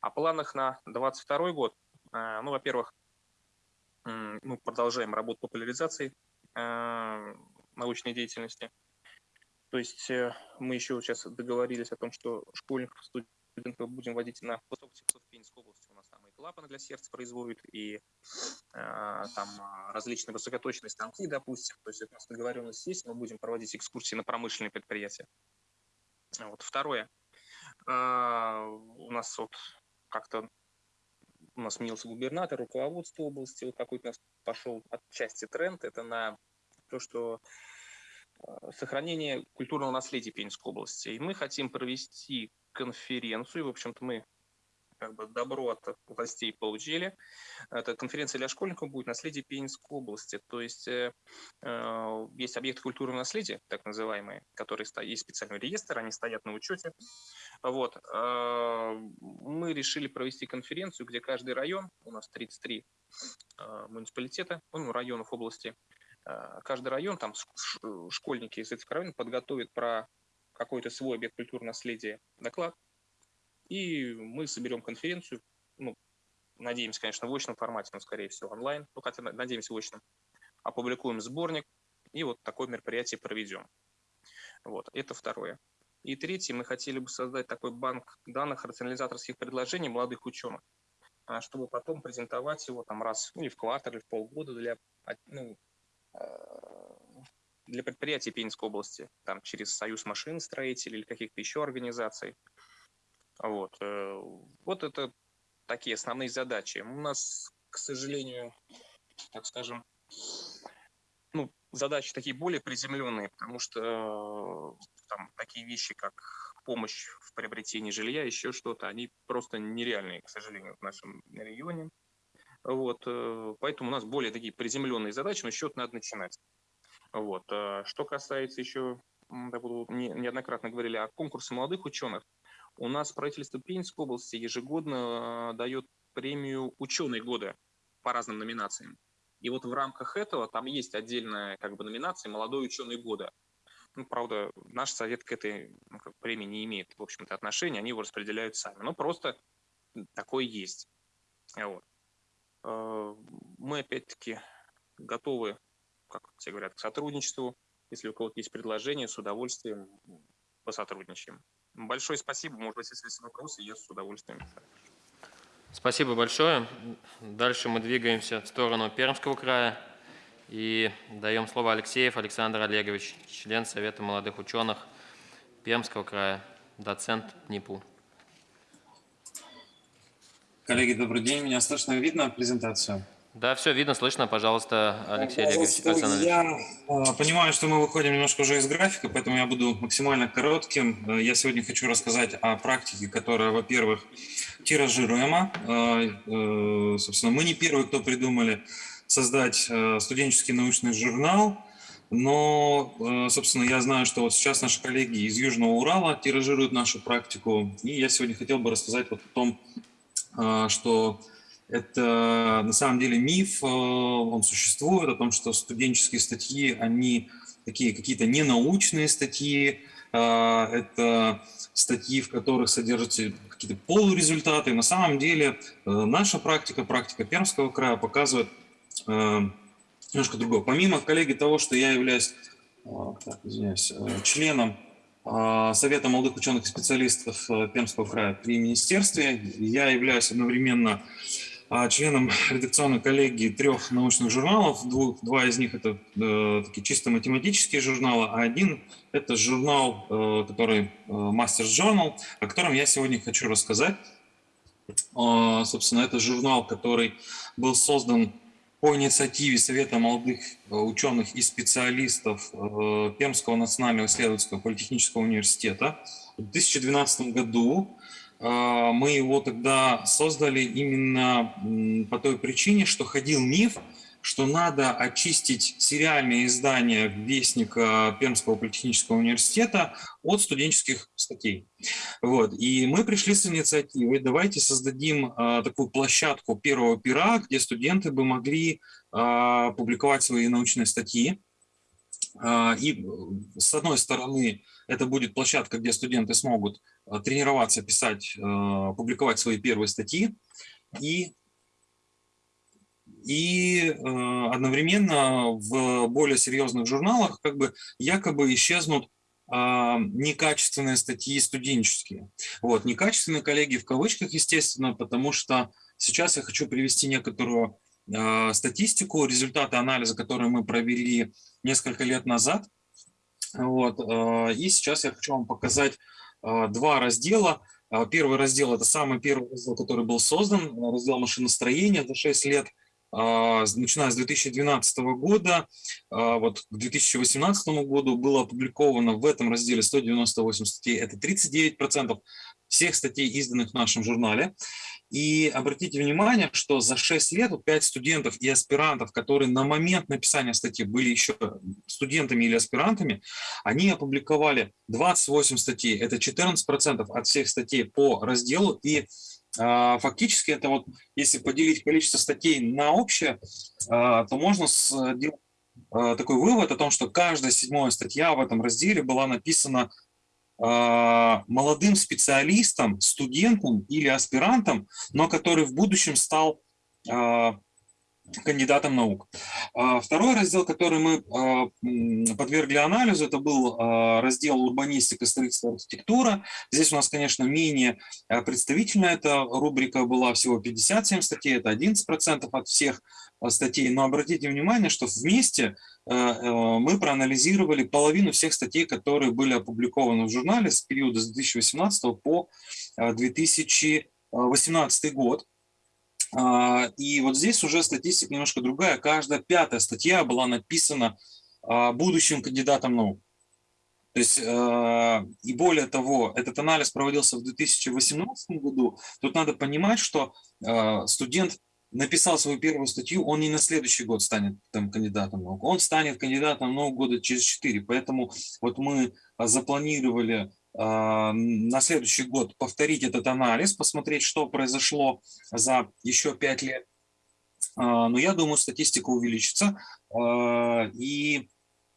О планах на 2022 год. Э, ну, во-первых, мы продолжаем работу популяризации э, научной деятельности. То есть э, мы еще сейчас договорились о том, что школьников, студентов будем водить на высоких в Пензенской области. У нас там и клапаны для сердца производят, и там различные высокоточные станки, допустим. То есть у нас договоренность есть, мы будем проводить экскурсии на промышленные предприятия. Вот. Второе. А, у нас вот как-то у нас сменился губернатор, руководство области, вот какой-то у нас пошел отчасти тренд, это на то, что а, сохранение культурного наследия Пензенской области. И мы хотим провести конференцию, в общем-то мы как бы добро от властей получили. Эта конференция для школьников будет наследие Пензенской области. То есть э, э есть объекты культурного наследия, так называемые, которые стоят, есть специальный реестр, они стоят на учете. Вот. Э, мы решили провести конференцию, где каждый район, у нас 33 э, муниципалитета, ну, районов области, э, каждый район, там школьники из этих районов подготовят про какой-то свой объект культурного наследия доклад, и мы соберем конференцию, ну, надеемся, конечно, в очном формате, но, скорее всего, онлайн, ну, хотя надеемся в очном, опубликуем сборник и вот такое мероприятие проведем. Вот, это второе. И третье, мы хотели бы создать такой банк данных рационализаторских предложений молодых ученых, а, чтобы потом презентовать его там раз, ну, или в квартал, или в полгода для, ну, а, для предприятий Пензенской области, там, через Союз машиностроителей или каких-то еще организаций. Вот, э, вот это такие основные задачи. У нас, к сожалению, так скажем, ну, задачи такие более приземленные, потому что там такие вещи, как помощь в приобретении жилья, еще что-то, они просто нереальные, к сожалению, в нашем регионе. Вот, поэтому у нас более такие приземленные задачи, но счет надо начинать. Вот. Что касается еще, неоднократно говорили о конкурсе молодых ученых, у нас правительство Пензенской области ежегодно дает премию «Ученый года» по разным номинациям. И вот в рамках этого там есть отдельная как бы номинация «Молодой ученый года». Ну, правда, наш совет к этой ну, как, премии не имеет, в общем-то, отношения, они его распределяют сами. Но просто такое есть. Вот. Э, мы, опять-таки, готовы, как все говорят, к сотрудничеству. Если у кого-то есть предложения, с удовольствием посотрудничаем. Большое спасибо. Может быть, если есть вопросы, я с удовольствием. Спасибо большое. Дальше мы двигаемся в сторону Пермского края и даем слово Алексеев Александр Олегович, член Совета молодых ученых Пермского края, доцент НИПУ. Коллеги, добрый день. Меня слышно и видно презентацию? Да, все видно, слышно. Пожалуйста, Алексей Олегович. Я э, понимаю, что мы выходим немножко уже из графика, поэтому я буду максимально коротким. Э, я сегодня хочу рассказать о практике, которая, во-первых, тиражируема. Э, собственно, мы не первые, кто придумали создать студенческий научный журнал, но, собственно, я знаю, что вот сейчас наши коллеги из Южного Урала тиражируют нашу практику, и я сегодня хотел бы рассказать вот о том, что это на самом деле миф, э, он существует, о том, что студенческие статьи, они такие какие-то ненаучные статьи, э, это статьи, в которых содержатся какие-то полурезультаты. На самом деле э, наша практика, практика Пермского края показывает немножко другое. Помимо, коллеги, того, что я являюсь так, извиняюсь, членом Совета молодых ученых и специалистов Пермского края при министерстве, я являюсь одновременно членом редакционной коллегии трех научных журналов. Двух, два из них это э, такие чисто математические журналы, а один это журнал, э, который э, Masters Journal, о котором я сегодня хочу рассказать. Э, собственно, это журнал, который был создан по инициативе Совета молодых э, ученых и специалистов э, Пермского национального исследовательского политехнического университета в 2012 году. А, мы его тогда создали именно по той причине, что ходил миф, что надо очистить сериальные издания Вестника Пермского политехнического университета от студенческих статей. Вот. И мы пришли с инициативой, давайте создадим э, такую площадку первого пера, где студенты бы могли э, публиковать свои научные статьи. Э, и с одной стороны, это будет площадка, где студенты смогут э, тренироваться, писать, э, публиковать свои первые статьи. И, и э, одновременно в более серьезных журналах как бы якобы исчезнут некачественные статьи студенческие. Вот, некачественные коллеги в кавычках, естественно, потому что сейчас я хочу привести некоторую статистику, результаты анализа, которые мы провели несколько лет назад – вот. Э, и сейчас я хочу вам показать э, два раздела. Первый раздел – это самый первый раздел, который был создан, раздел машиностроения за 6 лет, начиная с 2012 года. Вот к 2018 году было опубликовано в этом разделе 198 статей, это 39% всех статей, изданных в нашем журнале. И обратите внимание, что за 6 лет у 5 студентов и аспирантов, которые на момент написания статьи были еще студентами или аспирантами, они опубликовали 28 статей. Это 14% от всех статей по разделу. И а, фактически это вот, если поделить количество статей на общее, а, то можно сделать а, такой вывод о том, что каждая седьмая статья в этом разделе была написана молодым специалистом, студентом или аспирантом, но который в будущем стал а, кандидатом наук. А, второй раздел, который мы подвергли анализу, это был раздел урбанистика, строительство, архитектура. Здесь у нас, конечно, менее представительная эта рубрика была, всего 57 статей, это 11% от всех статей. Но обратите внимание, что вместе мы проанализировали половину всех статей, которые были опубликованы в журнале с периода с 2018 по 2018 э, год. И вот здесь уже статистика немножко другая. Каждая пятая статья была написана а, будущим кандидатам наук. То есть, э, и более того, этот анализ проводился в 2018 году. Тут надо понимать, что э, студент написал свою первую статью, он не на следующий год станет там, кандидатом наук, он станет кандидатом наук года через 4. Поэтому вот мы запланировали э, на следующий год повторить этот анализ, посмотреть, что произошло за еще 5 лет. Но я думаю, статистика увеличится. И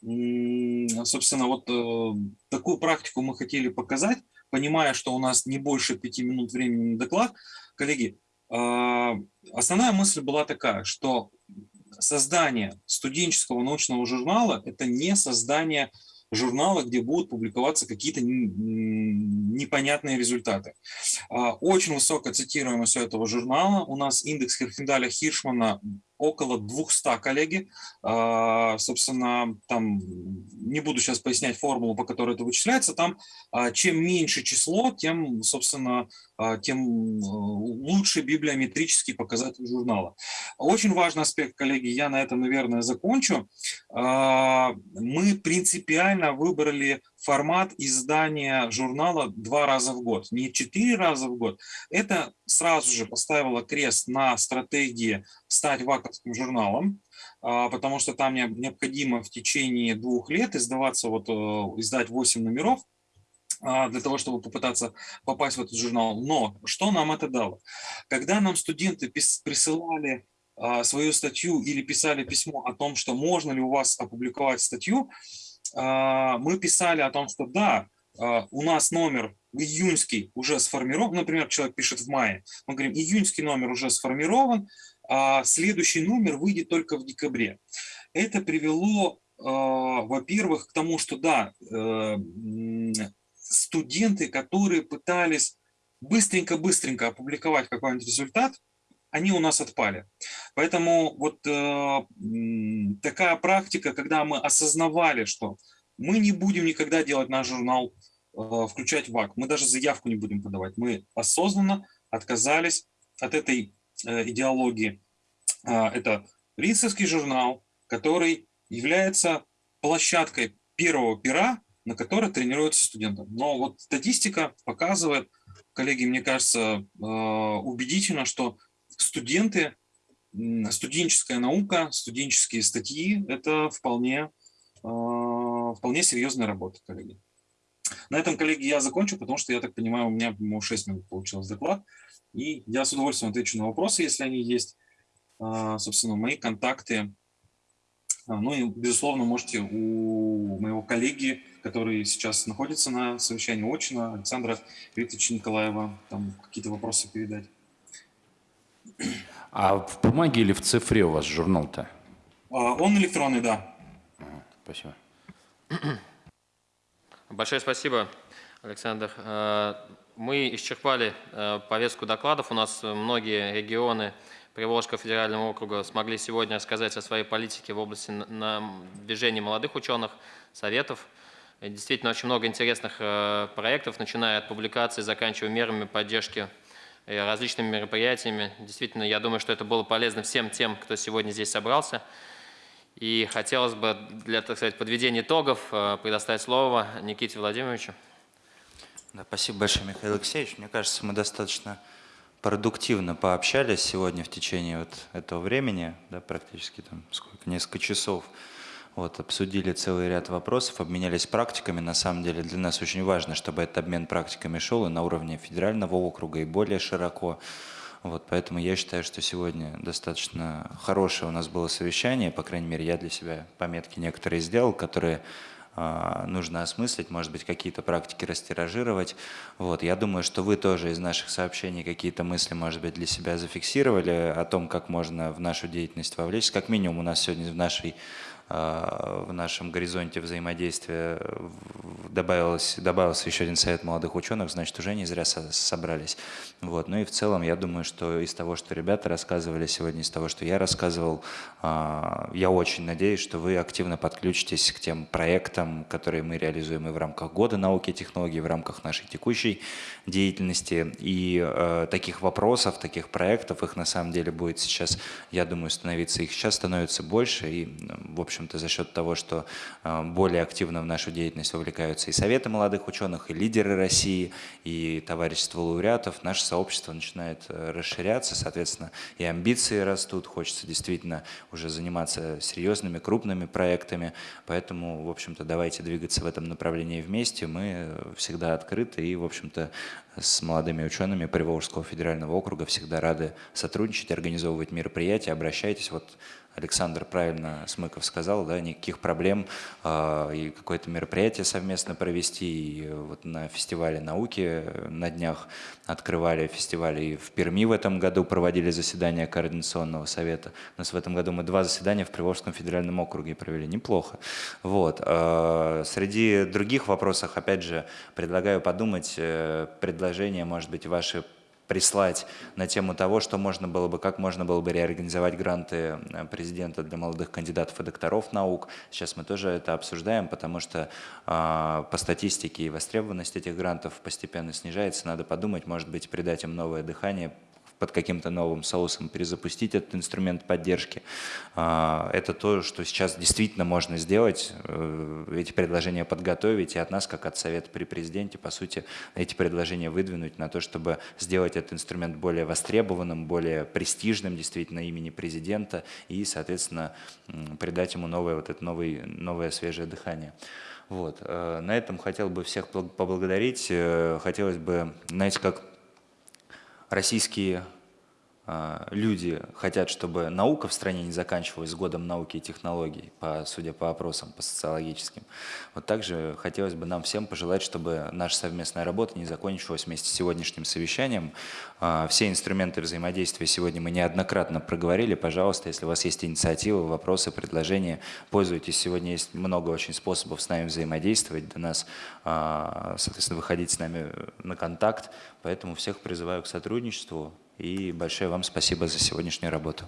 собственно, вот э, такую практику мы хотели показать, понимая, что у нас не больше пяти минут времени на доклад. Коллеги, а, основная мысль была такая, что создание студенческого научного журнала – это не создание журнала, где будут публиковаться какие-то непонятные результаты. А, очень высокая цитируемость у этого журнала. У нас индекс Херфиндаля-Хиршмана около 200 коллеги. А, собственно, там не буду сейчас пояснять формулу, по которой это вычисляется. Там а, чем меньше число, тем, собственно, а, тем э, лучше библиометрический показатель журнала. Очень важный аспект, коллеги, я на этом, наверное, закончу. Мы принципиально выбрали формат издания журнала два раза в год, не четыре раза в год. Это сразу же поставило крест на стратегии стать ваковским журналом, а, потому что там необходимо в течение двух лет издаваться, вот, э, издать 8 номеров, а, для того, чтобы попытаться попасть в этот журнал. Но что нам это дало? Когда нам студенты присылали а, свою статью или писали письмо о том, что можно ли у вас опубликовать статью, мы писали о том, что да, у нас номер июньский уже сформирован, например, человек пишет в мае, мы говорим, июньский номер уже сформирован, а следующий номер выйдет только в декабре. Это привело, во-первых, к тому, что да, э, студенты, которые пытались быстренько-быстренько опубликовать какой-нибудь результат, они у нас отпали. Поэтому вот э, такая практика, когда мы осознавали, что мы не будем никогда делать наш журнал, э, включать ВАК, мы даже заявку не будем подавать. Мы осознанно отказались от этой э, идеологии. Э, это Рицевский журнал, который является площадкой первого пера, на которой тренируются студенты. Но вот статистика показывает, коллеги, мне кажется, э, убедительно, что студенты, студенческая наука, студенческие статьи – это вполне, э, вполне серьезная работа, коллеги. На этом, коллеги, я закончу, потому что, я так понимаю, у меня 6 минут получилось доклад. И я с удовольствием отвечу на вопросы, если они есть. Э, собственно, мои контакты. Ну и, безусловно, можете у моего коллеги, который сейчас находится на совещании очно, Александра Викторовича Николаева, там какие-то вопросы передать. А в бумаге или в цифре у вас журнал-то? А, он электронный, да. Спасибо. Большое спасибо, Александр. Э, мы исчерпали э, повестку докладов. У нас многие регионы Приволжского федерального округа смогли сегодня рассказать о своей политике в области движения молодых ученых, советов. Действительно, очень много интересных э, проектов, начиная от публикаций, заканчивая мерами поддержки различными мероприятиями. Действительно, я думаю, что это было полезно всем тем, кто сегодня здесь собрался. И хотелось бы для, так сказать, подведения итогов э, предоставить слово Никите Владимировичу. Да, спасибо большое, Михаил Алексеевич. Мне кажется, мы достаточно продуктивно пообщались сегодня в течение вот этого времени, да, практически там сколько, несколько часов. Вот, обсудили целый ряд вопросов, обменялись практиками. На самом деле для нас очень важно, чтобы этот обмен практиками шел и на уровне федерального округа, и более широко. Вот, поэтому я считаю, что сегодня достаточно хорошее у нас было совещание. По крайней мере, я для себя пометки некоторые сделал, которые нужно осмыслить, может быть, какие-то практики растиражировать. Вот, я думаю, что вы тоже из наших сообщений какие-то мысли, может быть, для себя зафиксировали о том, как можно в нашу деятельность вовлечься. Как минимум у нас сегодня в нашей Э, в нашем горизонте взаимодействия добавилось, добавился еще один совет молодых ученых, значит, уже не зря собрались. Вот. Ну и в целом, я думаю, что из того, что ребята рассказывали сегодня, из того, что я рассказывал, э, я очень надеюсь, что вы активно подключитесь к тем проектам, которые мы реализуем и в рамках Года науки и технологий, в рамках нашей текущей деятельности. И э, таких вопросов, таких проектов, их на самом деле будет сейчас, я думаю, становиться, их сейчас становится больше. И, в общем, общем-то, за счет того, что э, более активно в нашу деятельность вовлекаются и Советы молодых ученых, и лидеры России, и товарищество лауреатов, наше сообщество начинает э, расширяться, соответственно, и амбиции растут, хочется действительно уже заниматься серьезными, крупными проектами, поэтому, в общем-то, давайте двигаться в этом направлении вместе, мы всегда открыты и, в общем-то, с молодыми учеными Приволжского федерального округа всегда рады сотрудничать, организовывать мероприятия, обращайтесь, вот Александр правильно Смыков сказал, да, никаких проблем э, и какое-то мероприятие совместно провести. И вот на фестивале науки на днях открывали фестиваль и в Перми в этом году проводили заседание Координационного совета. У нас в этом году мы два заседания в Приволжском федеральном округе провели. Неплохо. Вот. Э, среди других вопросов, опять же, предлагаю подумать, э, предложения, может быть, ваши прислать на тему того, что можно было бы, как можно было бы реорганизовать гранты э, президента для молодых кандидатов и докторов наук. Сейчас мы тоже это обсуждаем, потому что э, по статистике и востребованность этих грантов постепенно снижается. Надо подумать, может быть, придать им новое дыхание, под каким-то новым соусом перезапустить этот инструмент поддержки. А, это то, что сейчас действительно можно сделать, э, эти предложения подготовить, и от нас, как от Совета при президенте, по сути, эти предложения выдвинуть на то, чтобы сделать этот инструмент более востребованным, более престижным действительно имени президента и, соответственно, придать ему новое, вот это новое, новое свежее дыхание. Вот. Э, на этом хотел бы всех поблагодарить. Э, хотелось бы, знаете, как российские люди хотят, чтобы наука в стране не заканчивалась годом науки и технологий, по, судя по опросам, по социологическим. Вот также хотелось бы нам всем пожелать, чтобы наша совместная работа не закончилась вместе с сегодняшним совещанием. А, все инструменты взаимодействия сегодня мы неоднократно проговорили. Пожалуйста, если у вас есть инициативы, вопросы, предложения, пользуйтесь. Сегодня есть много очень способов с нами взаимодействовать, до нас, а, соответственно, выходить с нами на контакт. Поэтому всех призываю к сотрудничеству. И большое вам спасибо за сегодняшнюю работу.